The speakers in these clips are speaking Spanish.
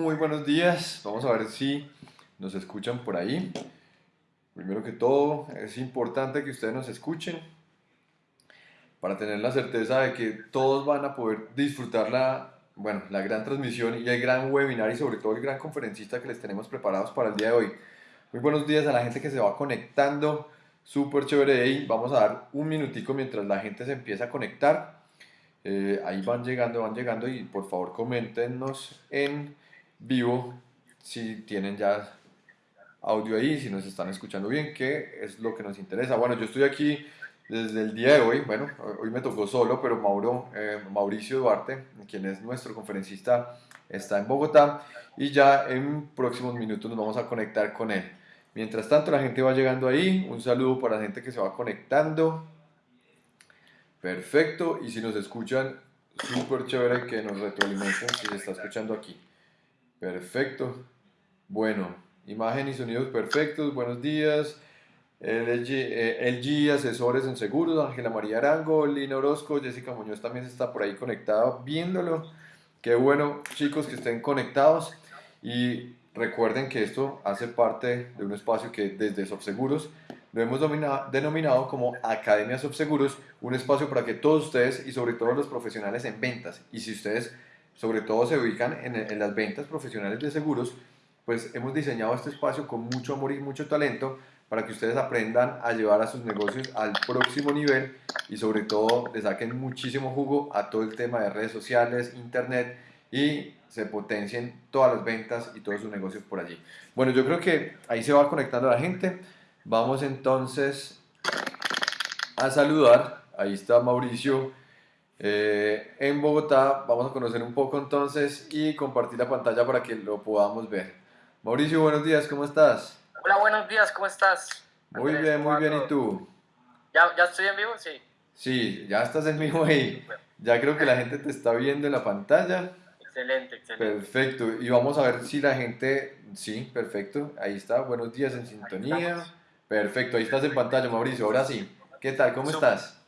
Muy buenos días, vamos a ver si nos escuchan por ahí. Primero que todo, es importante que ustedes nos escuchen para tener la certeza de que todos van a poder disfrutar la, bueno, la gran transmisión y el gran webinar y sobre todo el gran conferencista que les tenemos preparados para el día de hoy. Muy buenos días a la gente que se va conectando, súper chévere y vamos a dar un minutico mientras la gente se empieza a conectar. Eh, ahí van llegando, van llegando y por favor coméntenos en vivo si tienen ya audio ahí, si nos están escuchando bien, que es lo que nos interesa. Bueno, yo estoy aquí desde el día de hoy, bueno, hoy me tocó solo, pero Mauro, eh, Mauricio Duarte, quien es nuestro conferencista, está en Bogotá y ya en próximos minutos nos vamos a conectar con él. Mientras tanto, la gente va llegando ahí, un saludo para la gente que se va conectando. Perfecto, y si nos escuchan, súper chévere que nos retroalimenten si se está escuchando aquí. Perfecto. Bueno, imagen y sonidos perfectos, buenos días. LG, eh, Asesores en Seguros, Ángela María Arango, Lina Orozco, Jessica Muñoz también está por ahí conectada viéndolo. Qué bueno, chicos, que estén conectados. Y recuerden que esto hace parte de un espacio que desde Subseguros lo hemos denominado como Academia Subseguros, un espacio para que todos ustedes y sobre todo los profesionales en ventas, y si ustedes sobre todo se ubican en, las ventas profesionales de seguros, pues hemos diseñado este espacio con mucho amor y mucho talento para que ustedes aprendan a llevar a sus negocios al próximo nivel y sobre todo le saquen muchísimo jugo a todo el tema de redes sociales, internet y se potencien todas las ventas y todos sus negocios por allí. Bueno, yo creo que ahí se va conectando la gente. Vamos entonces a saludar. Ahí está Mauricio eh, en Bogotá. Vamos a conocer un poco entonces y compartir la pantalla para que lo podamos ver. Mauricio, buenos días, ¿cómo estás? Hola, buenos días, ¿cómo estás? Muy bien, muy bien, ¿y tú? ¿Ya, ¿Ya estoy en vivo? Sí. Sí, ya estás en vivo ahí. Ya creo que la gente te está viendo en la pantalla. Excelente, excelente. Perfecto, y vamos a ver si la gente, sí, perfecto, ahí está, buenos días en sintonía. Perfecto, ahí estás en pantalla, Mauricio. Ahora sí, ¿qué tal? ¿Cómo estás?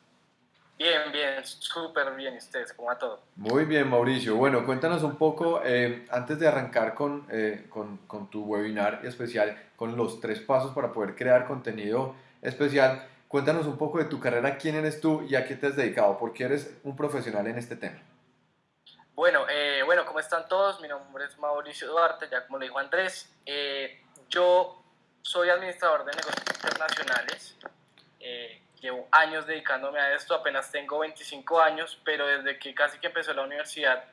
Bien, bien, súper bien. ¿Ustedes cómo va todo? Muy bien, Mauricio. Bueno, cuéntanos un poco, eh, antes de arrancar con, eh, con, con, tu webinar especial, con los tres pasos para poder crear contenido especial, cuéntanos un poco de tu carrera, quién eres tú y a qué te has dedicado, porque eres un profesional en este tema. Bueno, eh, bueno, ¿cómo están todos? Mi nombre es Mauricio Duarte, ya como le dijo Andrés. yo soy administrador de negocios internacionales. Eh, llevo años dedicándome a esto, apenas tengo 25 años, pero desde que casi que empezó la universidad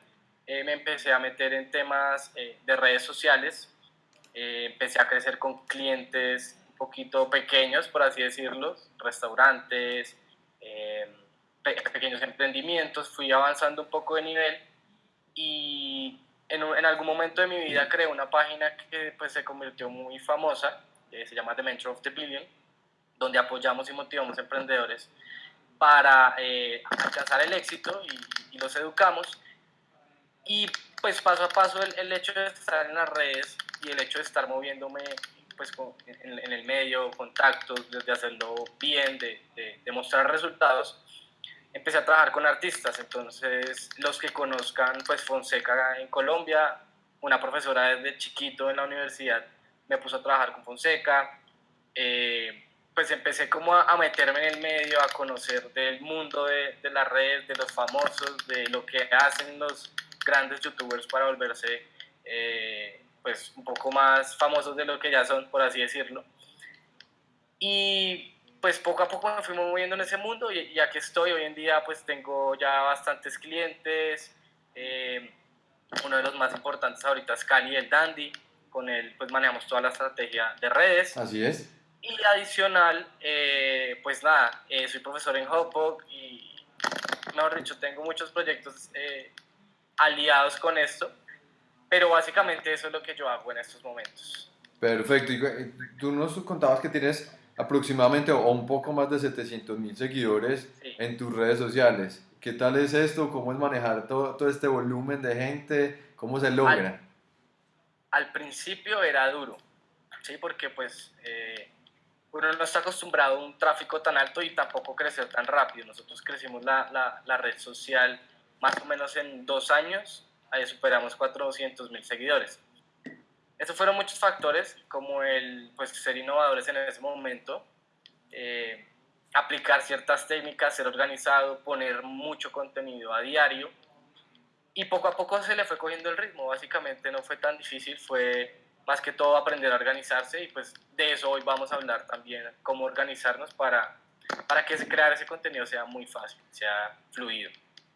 eh, me empecé a meter en temas eh, de redes sociales. empecé a crecer con clientes un poquito pequeños, por así decirlo, restaurantes, pequeños emprendimientos. Fui avanzando un poco de nivel y en, en, algún momento de mi vida creé una página que pues, se convirtió muy famosa se llama The Mentor of the Billion, donde apoyamos y motivamos emprendedores para eh, alcanzar el éxito y, los educamos. Y pues paso a paso el, el, hecho de estar en las redes y el hecho de estar moviéndome pues en, en el medio, contactos, de hacerlo bien, de, de, mostrar resultados, empecé a trabajar con artistas. Entonces los que conozcan pues Fonseca en Colombia, una profesora desde chiquito en la universidad me puso a trabajar con Fonseca, eh, pues empecé como a, meterme en el medio, a conocer del mundo de, las redes, de los famosos, de lo que hacen los grandes youtubers para volverse eh, pues un poco más famosos de lo que ya son, por así decirlo. Y pues poco a poco me fui moviendo en ese mundo y ya que estoy hoy en día pues tengo ya bastantes clientes. Eh, uno de los más importantes ahorita es Cali el Dandy con él pues manejamos toda la estrategia de redes. Así es. Y adicional, eh, pues nada, eh, soy profesor en Hopog y, mejor dicho, tengo muchos proyectos eh, aliados con esto, pero básicamente eso es lo que yo hago en estos momentos. Perfecto, y tú nos contabas que tienes aproximadamente o un poco más de 700 mil seguidores en tus redes sociales. ¿Qué tal es esto? ¿Cómo es manejar todo, todo este volumen de gente? ¿Cómo se logra? al principio era duro, ¿sí? Porque pues eh, uno no está acostumbrado a un tráfico tan alto y tampoco crecer tan rápido. Nosotros crecimos la, la, red social más o menos en dos años, ahí superamos 400 mil seguidores. Estos fueron muchos factores, como el pues, ser innovadores en ese momento, eh, aplicar ciertas técnicas, ser organizado, poner mucho contenido a diario. Y poco a poco se le fue cogiendo el ritmo. Básicamente no fue tan difícil, fue más que todo aprender a organizarse y pues de eso hoy vamos a hablar también, cómo organizarnos para, para que crear ese contenido sea muy fácil, sea fluido.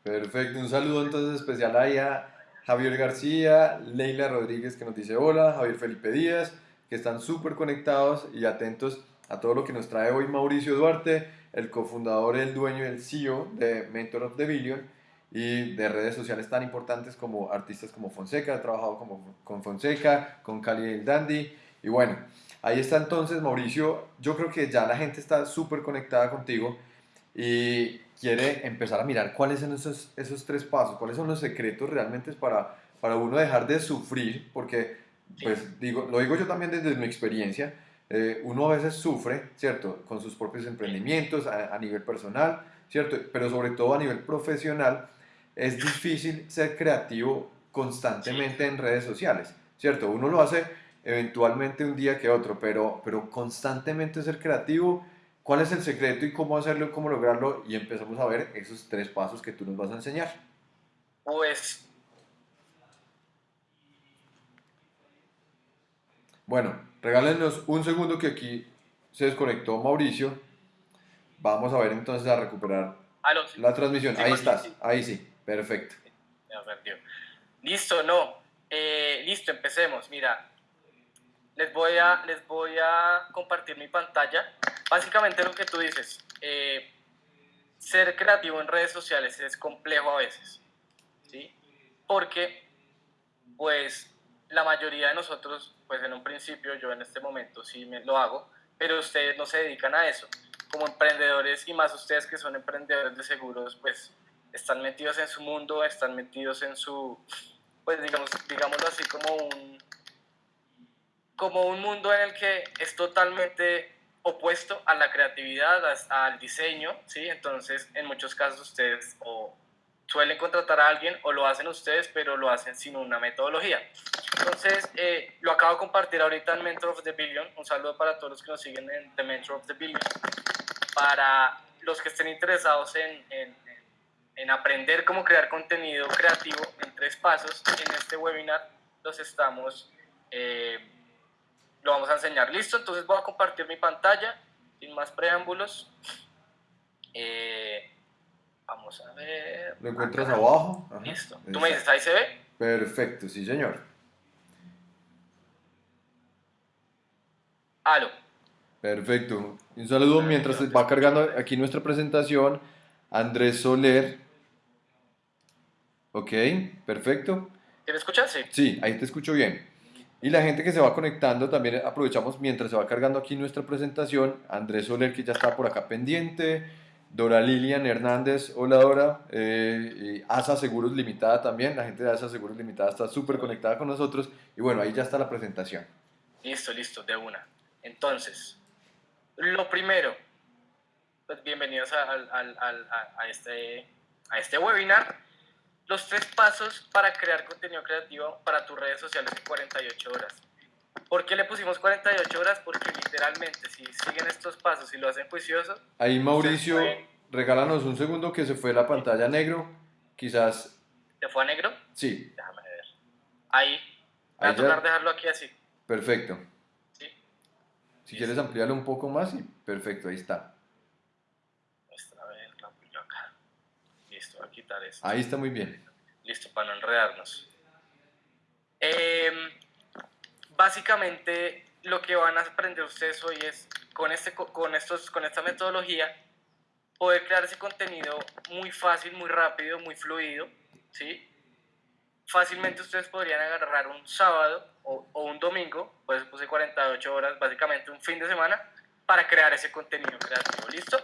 Perfecto, un saludo entonces especial ahí a Javier García, Leila Rodríguez que nos dice hola, Javier Felipe Díaz, que están súper conectados y atentos a todo lo que nos trae hoy Mauricio Duarte, el cofundador, el dueño el CEO de Mentor of the Billion y de redes sociales tan importantes como artistas como Fonseca, ha trabajado como, con Fonseca, con Cali el Dandy y bueno, ahí está entonces Mauricio, yo creo que ya la gente está súper conectada contigo y quiere empezar a mirar cuáles son esos, esos tres pasos, cuáles son los secretos realmente para, para uno dejar de sufrir, porque pues digo, lo digo yo también desde mi experiencia, eh, uno a veces sufre, ¿cierto? Con sus propios emprendimientos a, nivel personal, ¿cierto? Pero sobre todo a nivel profesional, es difícil ser creativo constantemente en redes sociales, ¿cierto? Uno lo hace eventualmente un día que otro, pero, pero constantemente ser creativo, ¿cuál es el secreto y cómo hacerlo, cómo lograrlo? Y empezamos a ver esos tres pasos que tú nos vas a enseñar. Pues... Bueno, Regálenos un segundo que aquí se desconectó Mauricio. Vamos a ver entonces a recuperar la transmisión. ahí estás, ahí sí, perfecto. Listo, no. Eh, listo, empecemos. Mira, les voy, a, les voy a compartir mi pantalla. Básicamente lo que tú dices, eh, ser creativo en redes sociales es complejo a veces, ¿sí? Porque, pues, la mayoría de nosotros, pues en un principio, yo en este momento sí me lo hago, pero ustedes no se dedican a eso. Como emprendedores y más ustedes que son emprendedores de seguros, pues están metidos en su mundo, están metidos en su, pues digamos, digámoslo así, como un, como un mundo en el que es totalmente opuesto a la creatividad, al diseño, ¿sí? Entonces, en muchos casos ustedes o suelen contratar a alguien o lo hacen ustedes, pero lo hacen sin una metodología. Entonces, eh, lo acabo de compartir ahorita en Mentor of the Billion. Un saludo para todos los que nos siguen en The Mentor of the Billion. Para los que estén interesados en, en, en aprender cómo crear contenido creativo en tres pasos, en este webinar los estamos, eh, lo vamos a enseñar. Listo, entonces voy a compartir mi pantalla sin más preámbulos. Eh, Vamos a ver. ¿Lo encuentras abajo? Listo. ¿Tú me dices, ahí se ve? Perfecto, sí, señor. Aló. Perfecto. Un saludo mientras va cargando aquí nuestra presentación. Andrés Soler. Ok, perfecto. ¿Te me escuchas? Sí. Sí, ahí te escucho bien. Y la gente que se va conectando, también aprovechamos mientras se va cargando aquí nuestra presentación. Andrés Soler, que ya está por acá pendiente. Dora Lilian Hernández, hola Dora, eh, ASA Seguros Limitada también, la gente de ASA Seguros Limitada está súper conectada con nosotros y bueno, ahí ya está la presentación. Listo, listo, de una. Entonces, lo primero, pues bienvenidos a, a, este, a este webinar. Los tres pasos para crear contenido creativo para tus redes sociales en 48 horas. ¿Por qué le pusimos 48 horas? Porque literalmente, si siguen estos pasos y lo hacen juicioso. Ahí, Mauricio, regálanos un segundo que se fue la pantalla negro. Quizás. ¿Se fue a negro? Sí. Déjame ver. Ahí. Voy a tratar de dejarlo aquí así. Perfecto. ¿Sí? Si quieres ampliarlo un poco más, y perfecto, ahí está. A ver, lo amplio acá. Esto. Ahí está muy bien. Listo, para no enredarnos. Eh, básicamente lo que van a aprender ustedes hoy es con, este, con, estos, con esta metodología poder crear ese contenido muy fácil, muy rápido, muy fluido, ¿sí? Fácilmente ustedes podrían agarrar un sábado o, un domingo, pues puse 48 horas, básicamente un fin de semana, para crear ese contenido creativo, ¿listo?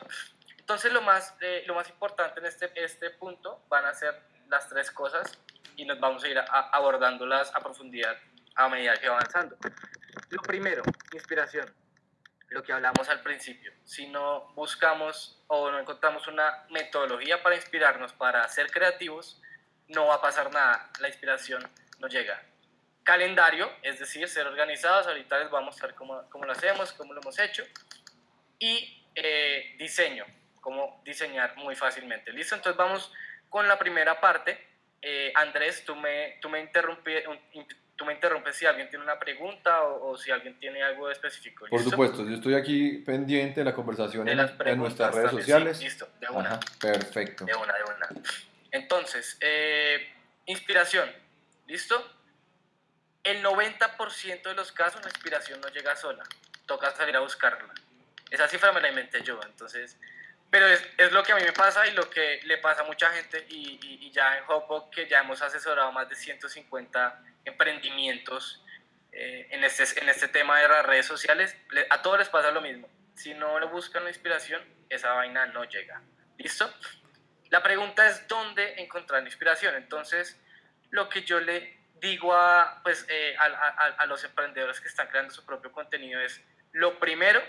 Entonces lo más, eh, lo más importante en este, este punto van a ser las tres cosas y nos vamos a ir abordándolas a profundidad a medida que va avanzando. Lo primero, inspiración. Lo que hablamos al principio. Si no buscamos o no encontramos una metodología para inspirarnos, para ser creativos, no va a pasar nada. La inspiración no llega. calendario, es decir, ser organizados, ahorita les voy a mostrar cómo, cómo lo hacemos, cómo lo hemos hecho, y eh, diseño, cómo diseñar muy fácilmente. ¿Listo? Entonces vamos con la primera parte. Eh, Andrés, tú me, tú, me tú me interrumpes si alguien tiene una pregunta o, si alguien tiene algo específico. Por supuesto, yo estoy aquí pendiente de la conversación en, nuestras redes sociales. listo, de una. perfecto. De una, de una. Entonces, eh, inspiración, ¿listo? El 90% de los casos la inspiración no llega sola, toca salir a buscarla. Esa cifra me la inventé yo, entonces, pero es, es lo que a mí me pasa y lo que le pasa a mucha gente y, y, ya en Hopo que ya hemos asesorado más de 150 emprendimientos eh, en, este, en este tema de las redes sociales, a todos les pasa lo mismo. Si no le buscan la inspiración, esa vaina no llega. ¿Listo? La pregunta es dónde encontrar la inspiración. Entonces, lo que yo le digo a, pues, eh, a, a, a, los emprendedores que están creando su propio contenido es, lo primero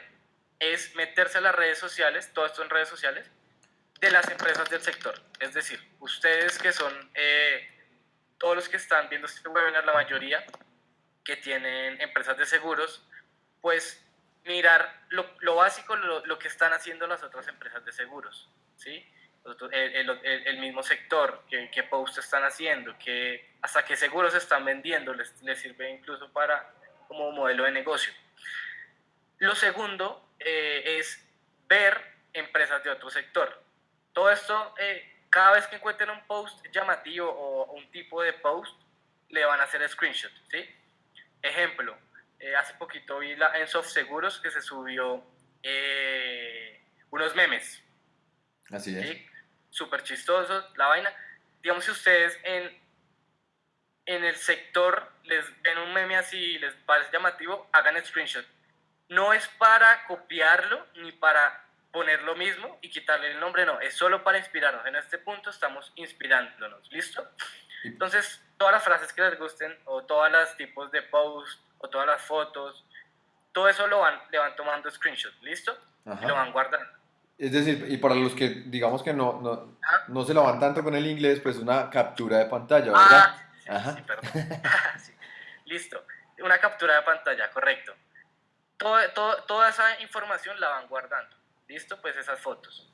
es meterse a las redes sociales, todo esto en redes sociales, de las empresas del sector. Es decir, ustedes que son, eh, todos los que están viendo este webinar, la mayoría que tienen empresas de seguros, pues mirar lo, lo básico, lo, lo, que están haciendo las otras empresas de seguros, ¿sí? El, el, el, mismo sector, qué, qué posts están haciendo, qué, hasta qué seguros están vendiendo, les, les sirve incluso para como modelo de negocio. Lo segundo eh, es ver empresas de otro sector. Todo esto, eh, cada vez que encuentren un post llamativo o un tipo de post, le van a hacer screenshot, ¿sí? Ejemplo, eh, hace poquito vi la, en Soft Seguros que se subió unos memes. Así es. Súper chistosos, la vaina. Digamos, si ustedes en, en el sector les ven un meme así y les parece llamativo, hagan screenshot. No es para copiarlo ni para poner lo mismo y quitarle el nombre, no, es solo para inspirarnos. En este punto estamos inspirándonos, ¿listo? Entonces, todas las frases que les gusten o todos los tipos de post o todas las fotos, todo eso lo van, le van tomando screenshot, ¿listo? Y lo van guardando. Es decir, y para los que digamos que no, no, no se lo van tanto con el inglés, pues una captura de pantalla, ¿verdad? Ah, sí, perdón. Listo, una captura de pantalla, correcto. Todo, toda esa información la van guardando. ¿Listo? Pues esas fotos.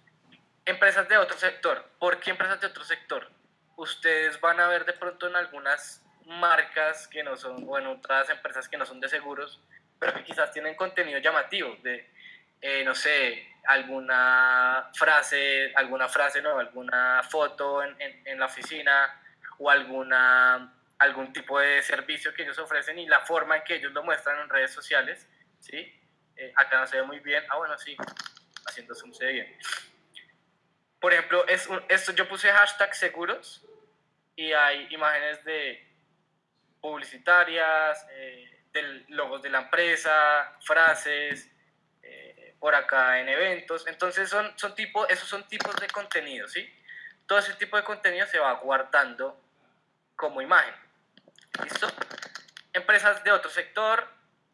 Empresas de otro sector. ¿Por qué empresas de otro sector? Ustedes van a ver de pronto en algunas marcas que no son, o en otras empresas que no son de seguros, pero que quizás tienen contenido llamativo, de, eh, no sé, alguna frase, alguna frase, no, alguna foto en, en, la oficina o alguna, algún tipo de servicio que ellos ofrecen y la forma en que ellos lo muestran en redes sociales, ¿sí? Eh, acá no se ve muy bien, ah bueno, sí, haciendo zoom se ve bien. Por ejemplo, es esto yo puse hashtag seguros y hay imágenes de publicitarias, eh, de logos de la empresa, frases, por acá en eventos. Entonces son, son tipo, esos son tipos de contenido, ¿sí? Todo ese tipo de contenido se va guardando como imagen. ¿Listo? Empresas de otro sector,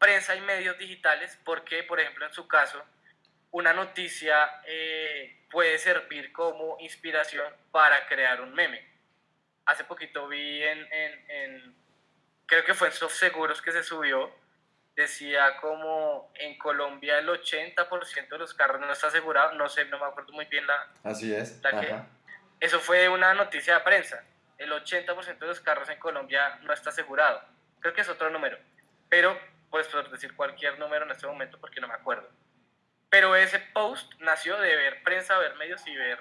prensa y medios digitales, porque, por ejemplo, en su caso, una noticia eh, puede servir como inspiración para crear un meme. Hace poquito vi en, en, en creo que fue en Soft Seguros que se subió, decía como en Colombia el 80% de los carros no está asegurado, no sé, no me acuerdo muy bien la... Así es. eso fue una noticia de prensa, el 80% de los carros en Colombia no está asegurado, creo que es otro número, decir cualquier número en este momento porque no me acuerdo. Pero ese post nació de ver prensa, ver medios y ver,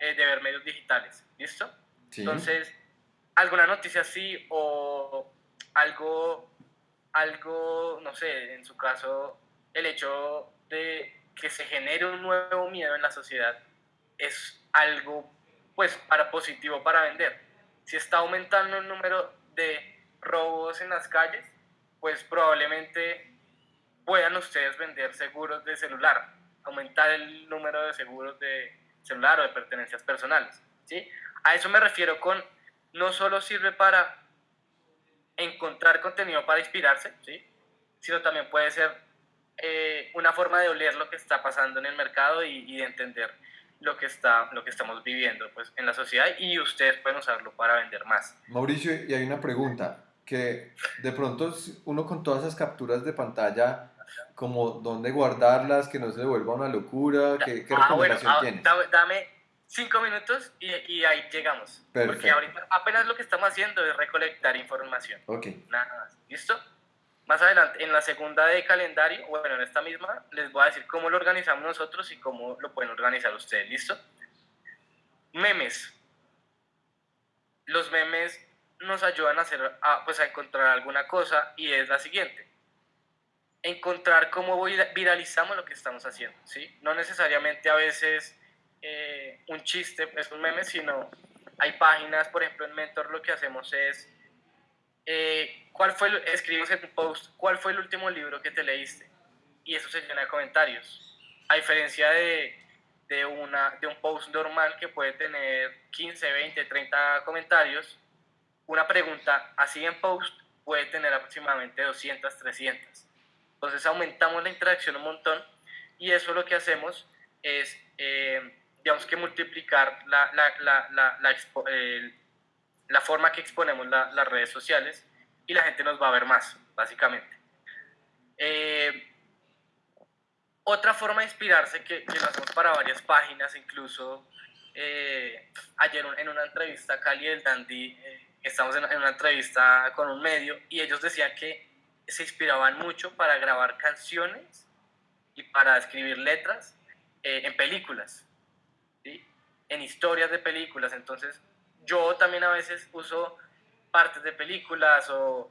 eh, de ver medios digitales, ¿listo? Entonces, alguna noticia así o algo algo, no sé, en su caso, el hecho de que se genere un nuevo miedo en la sociedad es algo, pues, para positivo para vender. Si está aumentando el número de robos en las calles, pues probablemente puedan ustedes vender seguros de celular, aumentar el número de seguros de celular o de pertenencias personales, ¿sí? A eso me refiero con, no solo sirve para encontrar contenido para inspirarse, ¿sí? sino también puede ser eh, una forma de oler lo que está pasando en el mercado y, de entender lo que, está, lo que estamos viviendo pues, en la sociedad y ustedes pueden usarlo para vender más. Mauricio, y hay una pregunta. que de pronto uno con todas esas capturas de pantalla, como dónde guardarlas, que no se vuelva una locura, ¿qué, qué ah, recomendación ah, tienes? Dame, cinco minutos y, y ahí llegamos. Perfecto. Porque ahorita apenas lo que estamos haciendo es recolectar información. Ok. Nada más. ¿Listo? Más adelante, en la segunda de calendario, bueno, en esta misma, les voy a decir cómo lo organizamos nosotros y cómo lo pueden organizar ustedes. ¿Listo? Memes. Los memes nos ayudan a, hacer, a, pues a encontrar alguna cosa y es la siguiente. Encontrar cómo viralizamos lo que estamos haciendo. ¿sí? No necesariamente a veces eh, un chiste es un meme, sino hay páginas, por ejemplo en Mentor lo que hacemos es eh, ¿cuál fue, escribimos en tu post, cuál fue el último libro que te leíste? Y eso se llena de comentarios. A diferencia de, de, una, de un post normal que puede tener 15, 20, 30 comentarios, una pregunta así en post puede tener aproximadamente 200, 300. Entonces aumentamos la interacción un montón y eso lo que hacemos es, eh, digamos que multiplicar la, la, la, la, la la forma que exponemos las redes sociales y la gente nos va a ver más, básicamente. Eh, otra forma de inspirarse que, que, lo hacemos para varias páginas, incluso eh, ayer en una entrevista, Cali del Dandy, eh, estamos en, una entrevista con un medio y ellos decían que se inspiraban mucho para grabar canciones y para escribir letras en películas, en historias de películas. Entonces, yo también a veces uso partes de películas o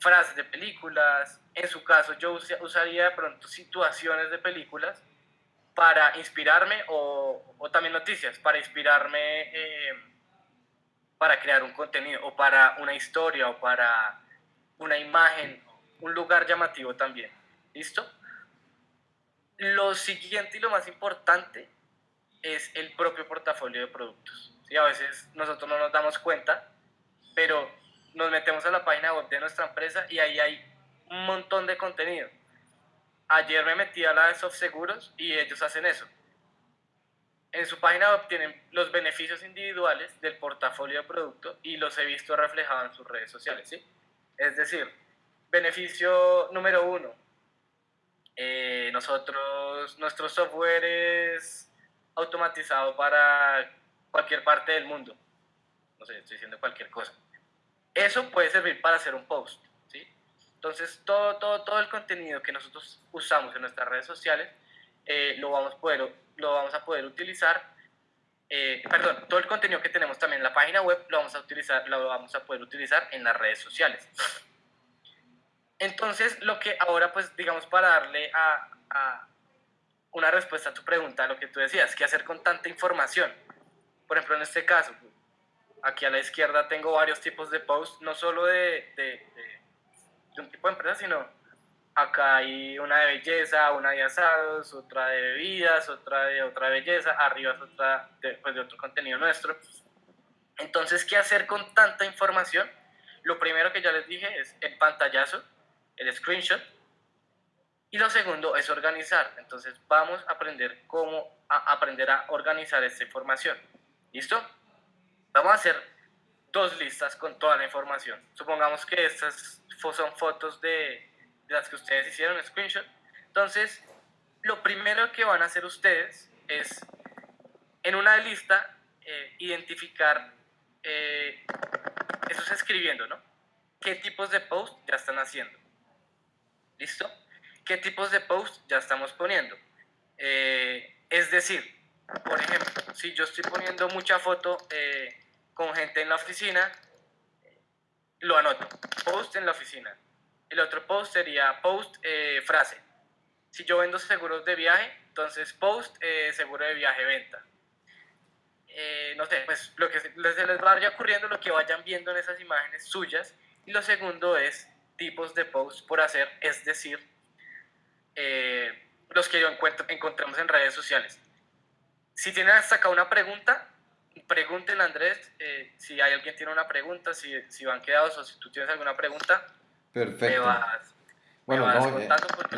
frases de películas. En su caso, yo usaría de pronto situaciones de películas para inspirarme o, o también noticias, para inspirarme eh, para crear un contenido o para una historia o para una imagen, un lugar llamativo también. ¿Listo? Lo siguiente y lo más importante es el propio portafolio de productos. ¿sí? A veces nosotros no nos damos cuenta, pero nos metemos a la página web de nuestra empresa y ahí hay un montón de contenido. Ayer me metí a la de Soft Seguros y ellos hacen eso. En su página web tienen los beneficios individuales del portafolio de producto y los he visto reflejados en sus redes sociales. ¿sí? Es decir, beneficio número uno, eh, nosotros, nuestro software es automatizado para cualquier parte del mundo. No sé, estoy diciendo cualquier cosa. Eso puede servir para hacer un post, ¿sí? Entonces, todo, todo, todo el contenido que nosotros usamos en nuestras redes sociales eh, lo, vamos a poder, lo vamos a poder utilizar, eh, perdón, todo el contenido que tenemos también en la página web lo vamos a, utilizar, lo vamos a poder utilizar en las redes sociales. Entonces, lo que ahora, pues, digamos, para darle a, a una respuesta a tu pregunta, lo que tú decías, ¿qué hacer con tanta información? por ejemplo, en este caso, aquí a la izquierda tengo varios tipos de posts, no solo de, de, un tipo de empresa, sino acá hay una de belleza, una de asados, otra de bebidas, otra de otra belleza, arriba es otra de, pues, de otro contenido nuestro. Entonces, ¿qué hacer con tanta información? Lo primero que ya les dije es el pantallazo, el screenshot, y lo segundo es organizar. Entonces, vamos a aprender cómo a aprender a organizar esta información. ¿Listo? Vamos a hacer dos listas con toda la información. Supongamos que estas son fotos de, las que ustedes hicieron, screenshot. Entonces, lo primero que van a hacer ustedes es, en una lista, eh, identificar, eh, eso es escribiendo, ¿no? ¿Qué tipos de post ya están haciendo? ¿Listo? ¿Qué tipos de post ya estamos poniendo? Eh, es decir, por ejemplo, si yo estoy poniendo mucha foto eh, con gente en la oficina, lo anoto, post en la oficina. El otro post sería post eh, frase. Si yo vendo seguros de viaje, entonces post eh, seguro de viaje venta. no sé, pues lo que se les vaya ocurriendo, lo que vayan viendo en esas imágenes suyas. Y lo segundo es tipos de post por hacer, es decir, los que yo encuentro, encontramos en redes sociales. Si tienen hasta acá una pregunta, pregúntenle a Andrés eh, si hay alguien tiene una pregunta, si, si van quedados o si tú tienes alguna pregunta. Perfecto. bueno, no, eh,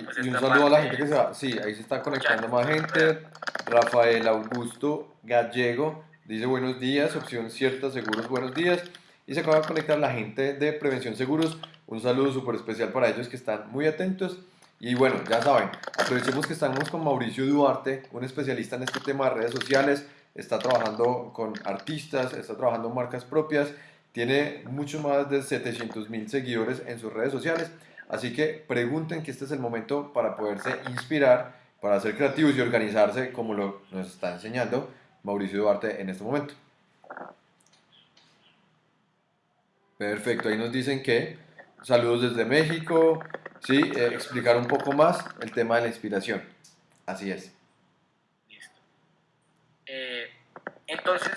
pues, y un saludo a la gente que se va. Sí, ahí se está conectando más gente. Rafael Augusto Gallego dice buenos días, opción cierta, seguros buenos días. y se acaba de conectar la gente de Prevención Seguros. Un saludo súper especial para ellos que están muy atentos. Y bueno, ya saben, aprovechemos que estamos con Mauricio Duarte, un especialista en este tema de redes sociales, está trabajando con artistas, está trabajando marcas propias, tiene mucho más de 700 mil seguidores en sus redes sociales, así que pregunten que este es el momento para poderse inspirar, para ser creativos y organizarse como lo nos está enseñando Mauricio Duarte en este momento. Perfecto, ahí nos dicen que saludos desde México, sí, eh, explicar un poco más el tema de la inspiración. Así es. Listo. Eh, entonces,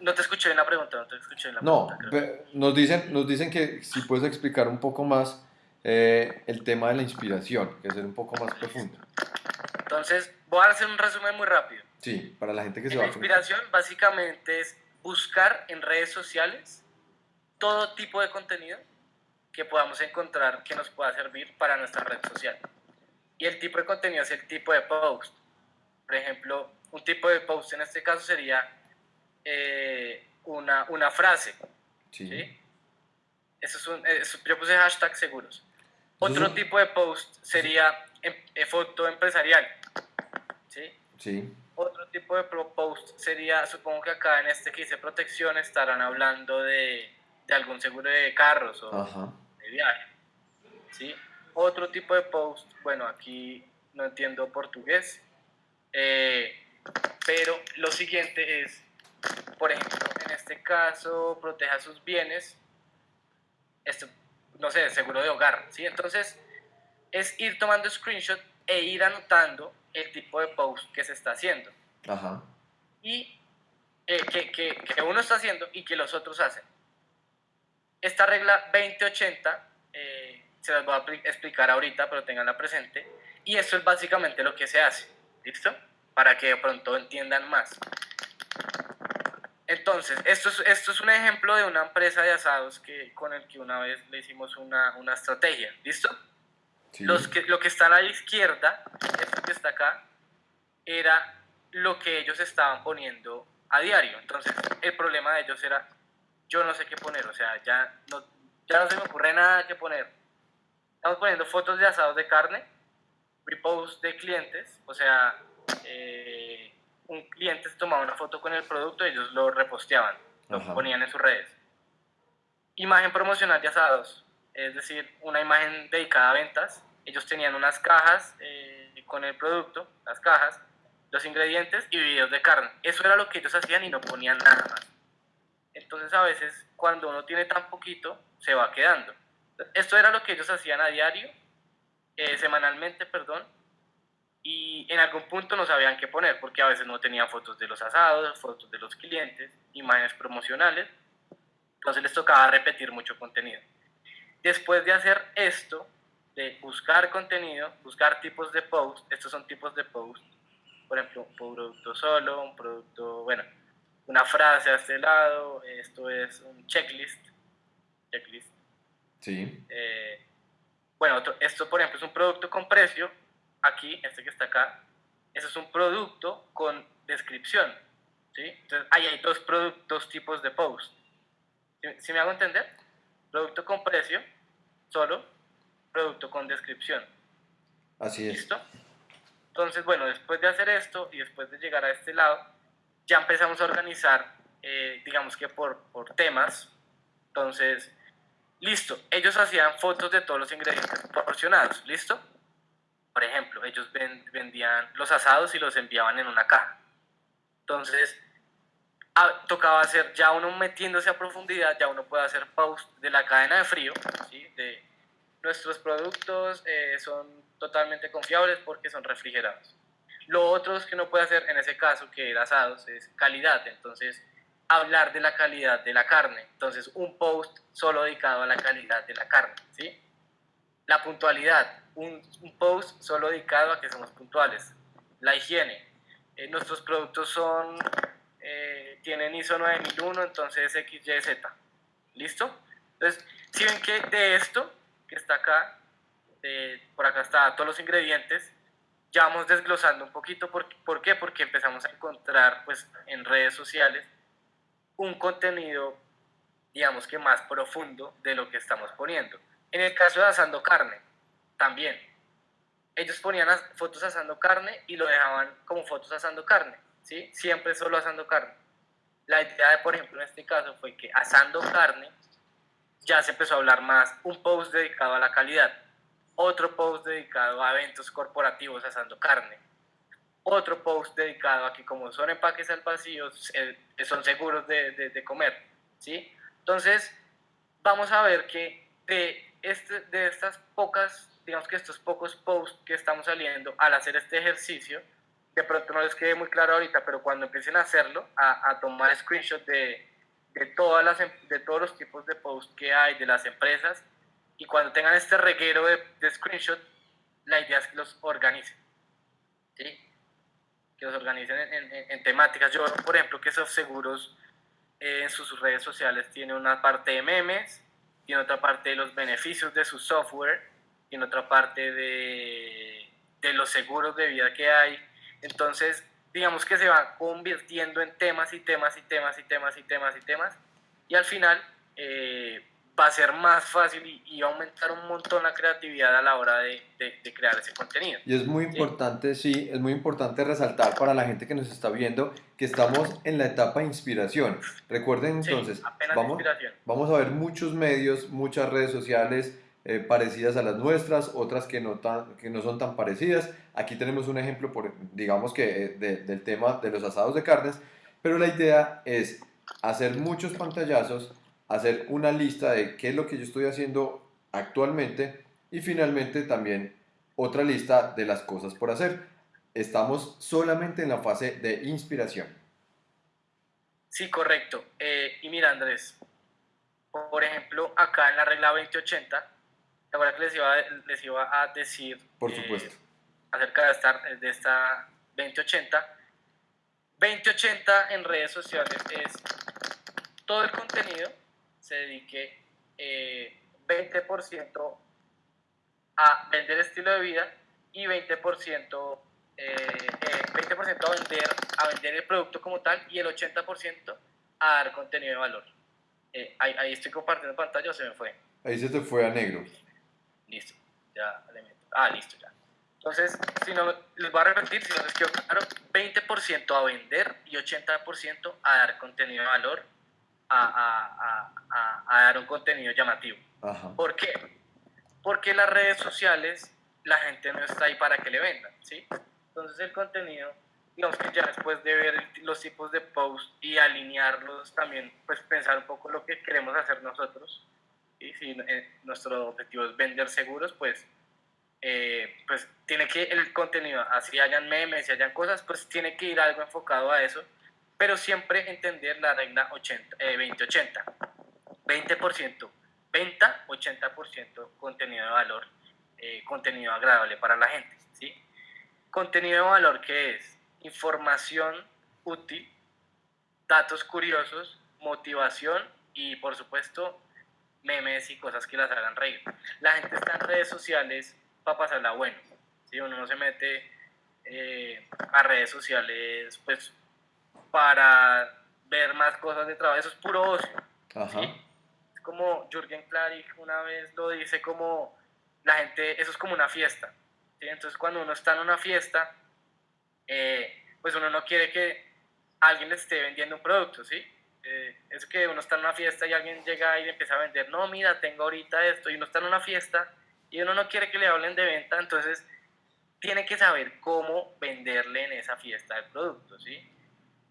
no te escuché en la pregunta, no te escuché en la no, pregunta. nos dicen, nos dicen que si puedes explicar un poco más eh, el tema de la inspiración, que es un poco más profundo. Entonces, voy a hacer un resumen muy rápido. Sí, para la gente que se va a La inspiración básicamente es buscar en redes sociales todo tipo de contenido que podamos encontrar que nos pueda servir para nuestra red social. Y el tipo de contenido es el tipo de post. Por ejemplo, un tipo de post en este caso sería eh, una, una, frase. Sí. Eso es un, yo puse hashtag seguros. Otro tipo de post sería em, eh, foto empresarial. ¿sí? Sí. Otro tipo de post sería, supongo que acá en este que dice protección estarán hablando de, de algún seguro de carros o de viaje. ¿sí? Otro tipo de post, bueno, aquí no entiendo portugués, eh, pero lo siguiente es, por ejemplo, en este caso, proteja sus bienes, esto, no sé, seguro de hogar, ¿sí? Entonces, es ir tomando screenshot e ir anotando el tipo de post que se está haciendo. Ajá. Y eh, que, que, que, uno está haciendo y que los otros hacen. Esta regla 2080 eh, se las voy a explicar ahorita, pero tenganla presente. Y esto es básicamente lo que se hace. ¿Listo? Para que de pronto entiendan más. Entonces, esto es, esto es un ejemplo de una empresa de asados que, con el que una vez le hicimos una, una estrategia. ¿Listo? Los que, lo que está a la izquierda, esto que está acá, era lo que ellos estaban poniendo a diario. Entonces, el problema de ellos era, yo no sé qué poner, o sea, ya no, ya no se me ocurre nada que poner. Estamos poniendo fotos de asados de carne, repost de clientes, o sea, eh, un cliente se tomaba una foto con el producto y ellos lo reposteaban, lo ponían en sus redes. Imagen promocional de asados, es decir, una imagen dedicada a ventas. Ellos tenían unas cajas eh, con el producto, las cajas, los ingredientes y videos de carne. Eso era lo que ellos hacían y no ponían nada más. Entonces a veces cuando uno tiene tan poquito, se va quedando. Esto era lo que ellos hacían a diario, eh, semanalmente, perdón, y en algún punto no sabían qué poner, porque a veces no tenían fotos de los asados, fotos de los clientes, imágenes promocionales, entonces les tocaba repetir mucho contenido. Después de hacer esto, de buscar contenido, buscar tipos de post, estos son tipos de post, por ejemplo, un producto solo, un producto, bueno, una frase a este lado, esto es un checklist, checklist. Sí. Eh, bueno, esto por ejemplo es un producto con precio, aquí, este que está acá, eso es un producto con descripción, ¿sí? Entonces, ahí hay dos productos, tipos de post. ¿Sí, me hago entender? Producto con precio, solo, producto con descripción. Así es. ¿Listo? Entonces, bueno, después de hacer esto y después de llegar a este lado, ya empezamos a organizar, eh, digamos que por, por temas. Entonces, listo, ellos hacían fotos de todos los ingredientes proporcionados, ¿listo? Por ejemplo, ellos vendían los asados y los enviaban en una caja. Entonces, ah, tocaba hacer, ya uno metiéndose a profundidad, ya uno puede hacer post de la cadena de frío, ¿sí? de nuestros productos eh, son totalmente confiables porque son refrigerados. Lo otro que uno puede hacer en ese caso, que era asados, es calidad. Entonces, hablar de la calidad de la carne. Entonces, un post solo dedicado a la calidad de la carne. ¿sí? La puntualidad un, post solo dedicado a que somos puntuales. La higiene. Eh, nuestros productos son, eh, tienen ISO 9001, entonces XYZ. ¿Listo? Entonces, si ven que de esto, que está acá, por acá está todos los ingredientes, ya vamos desglosando un poquito. ¿Por, ¿por qué? Porque empezamos a encontrar pues, en redes sociales un contenido digamos que más profundo de lo que estamos poniendo. En el caso de asando carne, también. Ellos ponían fotos asando carne y lo dejaban como fotos asando carne, ¿sí? Siempre solo asando carne. La idea, de, por ejemplo, en este caso fue que asando carne ya se empezó a hablar más un post dedicado a la calidad, otro post dedicado a eventos corporativos asando carne, otro post dedicado a que como son empaques al vacío, eh, son seguros de, de, comer, ¿sí? Entonces, vamos a ver que de, este, de estas pocas, digamos que estos pocos posts que estamos saliendo al hacer este ejercicio, de pronto no les quede muy claro ahorita, pero cuando empiecen a hacerlo, a, a tomar screenshot de, de, todas las, em, de todos los tipos de posts que hay de las empresas, y cuando tengan este reguero de, de screenshot, la idea es que los organicen. ¿sí? Que los organicen en, en, temáticas. Yo, por ejemplo, que esos seguros eh, en sus redes sociales tiene una parte de memes, tiene otra parte de los beneficios de su software, tiene otra parte de, de los seguros de vida que hay. Entonces, digamos que se va convirtiendo en temas y temas y temas y temas y temas y temas. Y al final, eh, va a ser más fácil y, va a aumentar un montón la creatividad a la hora de, de, crear ese contenido. Y es muy importante, ¿Sí? es muy importante resaltar para la gente que nos está viendo que estamos en la etapa de inspiración. Recuerden entonces, vamos, vamos a ver muchos medios, muchas redes sociales eh, parecidas a las nuestras, otras que no, tan, que no son tan parecidas. Aquí tenemos un ejemplo, por, digamos que eh, del tema de los asados de carnes, pero la idea es hacer muchos pantallazos hacer una lista de qué es lo que yo estoy haciendo actualmente y finalmente también otra lista de las cosas por hacer. Estamos solamente en la fase de inspiración. Sí, correcto. Eh, y mira, Andrés, por ejemplo, acá en la regla 2080, ahora que les iba, les iba a decir por eh, supuesto. acerca de esta, de esta 2080. 2080 en redes sociales es todo el contenido se dedique 20% eh, a vender estilo de vida y 20%, eh, 20 eh, a, vender, a vender el producto como tal y el 80% a dar contenido de valor. Eh, ahí, estoy compartiendo pantalla o se me fue. Ahí se te fue a negro. Listo, ya le meto. Ah, listo, ya. Entonces, si no, les voy a repetir, si no les quedó claro, 20% a vender y 80% a dar contenido de valor a, a, a, dar un contenido llamativo. ¿Por qué? Porque las redes sociales la gente no está ahí para que le vendan, ¿sí? Entonces el contenido, digamos que ya después de ver los tipos de posts y alinearlos también, pues pensar un poco lo que queremos hacer nosotros, y si eh, nuestro objetivo es vender seguros, pues, eh, pues tiene que el contenido, así hayan memes y hayan cosas, pues tiene que ir algo enfocado a eso pero siempre entender la regla 80, 20-80. 20% venta, 80% contenido de valor, eh, contenido agradable para la gente. ¿sí? Contenido de valor que es información útil, datos curiosos, motivación y por supuesto memes y cosas que las hagan reír. La gente está en redes sociales para pasarla bueno. si Uno no se mete eh, a redes sociales pues para ver más cosas de trabajo. Eso es puro ocio. Es como Jürgen Klarik una vez lo dice como la gente, eso es como una fiesta. Entonces cuando uno está en una fiesta, eh, pues uno no quiere que alguien le esté vendiendo un producto, ¿sí? Eh, es que uno está en una fiesta y alguien llega y le empieza a vender, no, mira, tengo ahorita esto, y uno está en una fiesta y uno no quiere que le hablen de venta, entonces tiene que saber cómo venderle en esa fiesta el producto, ¿sí?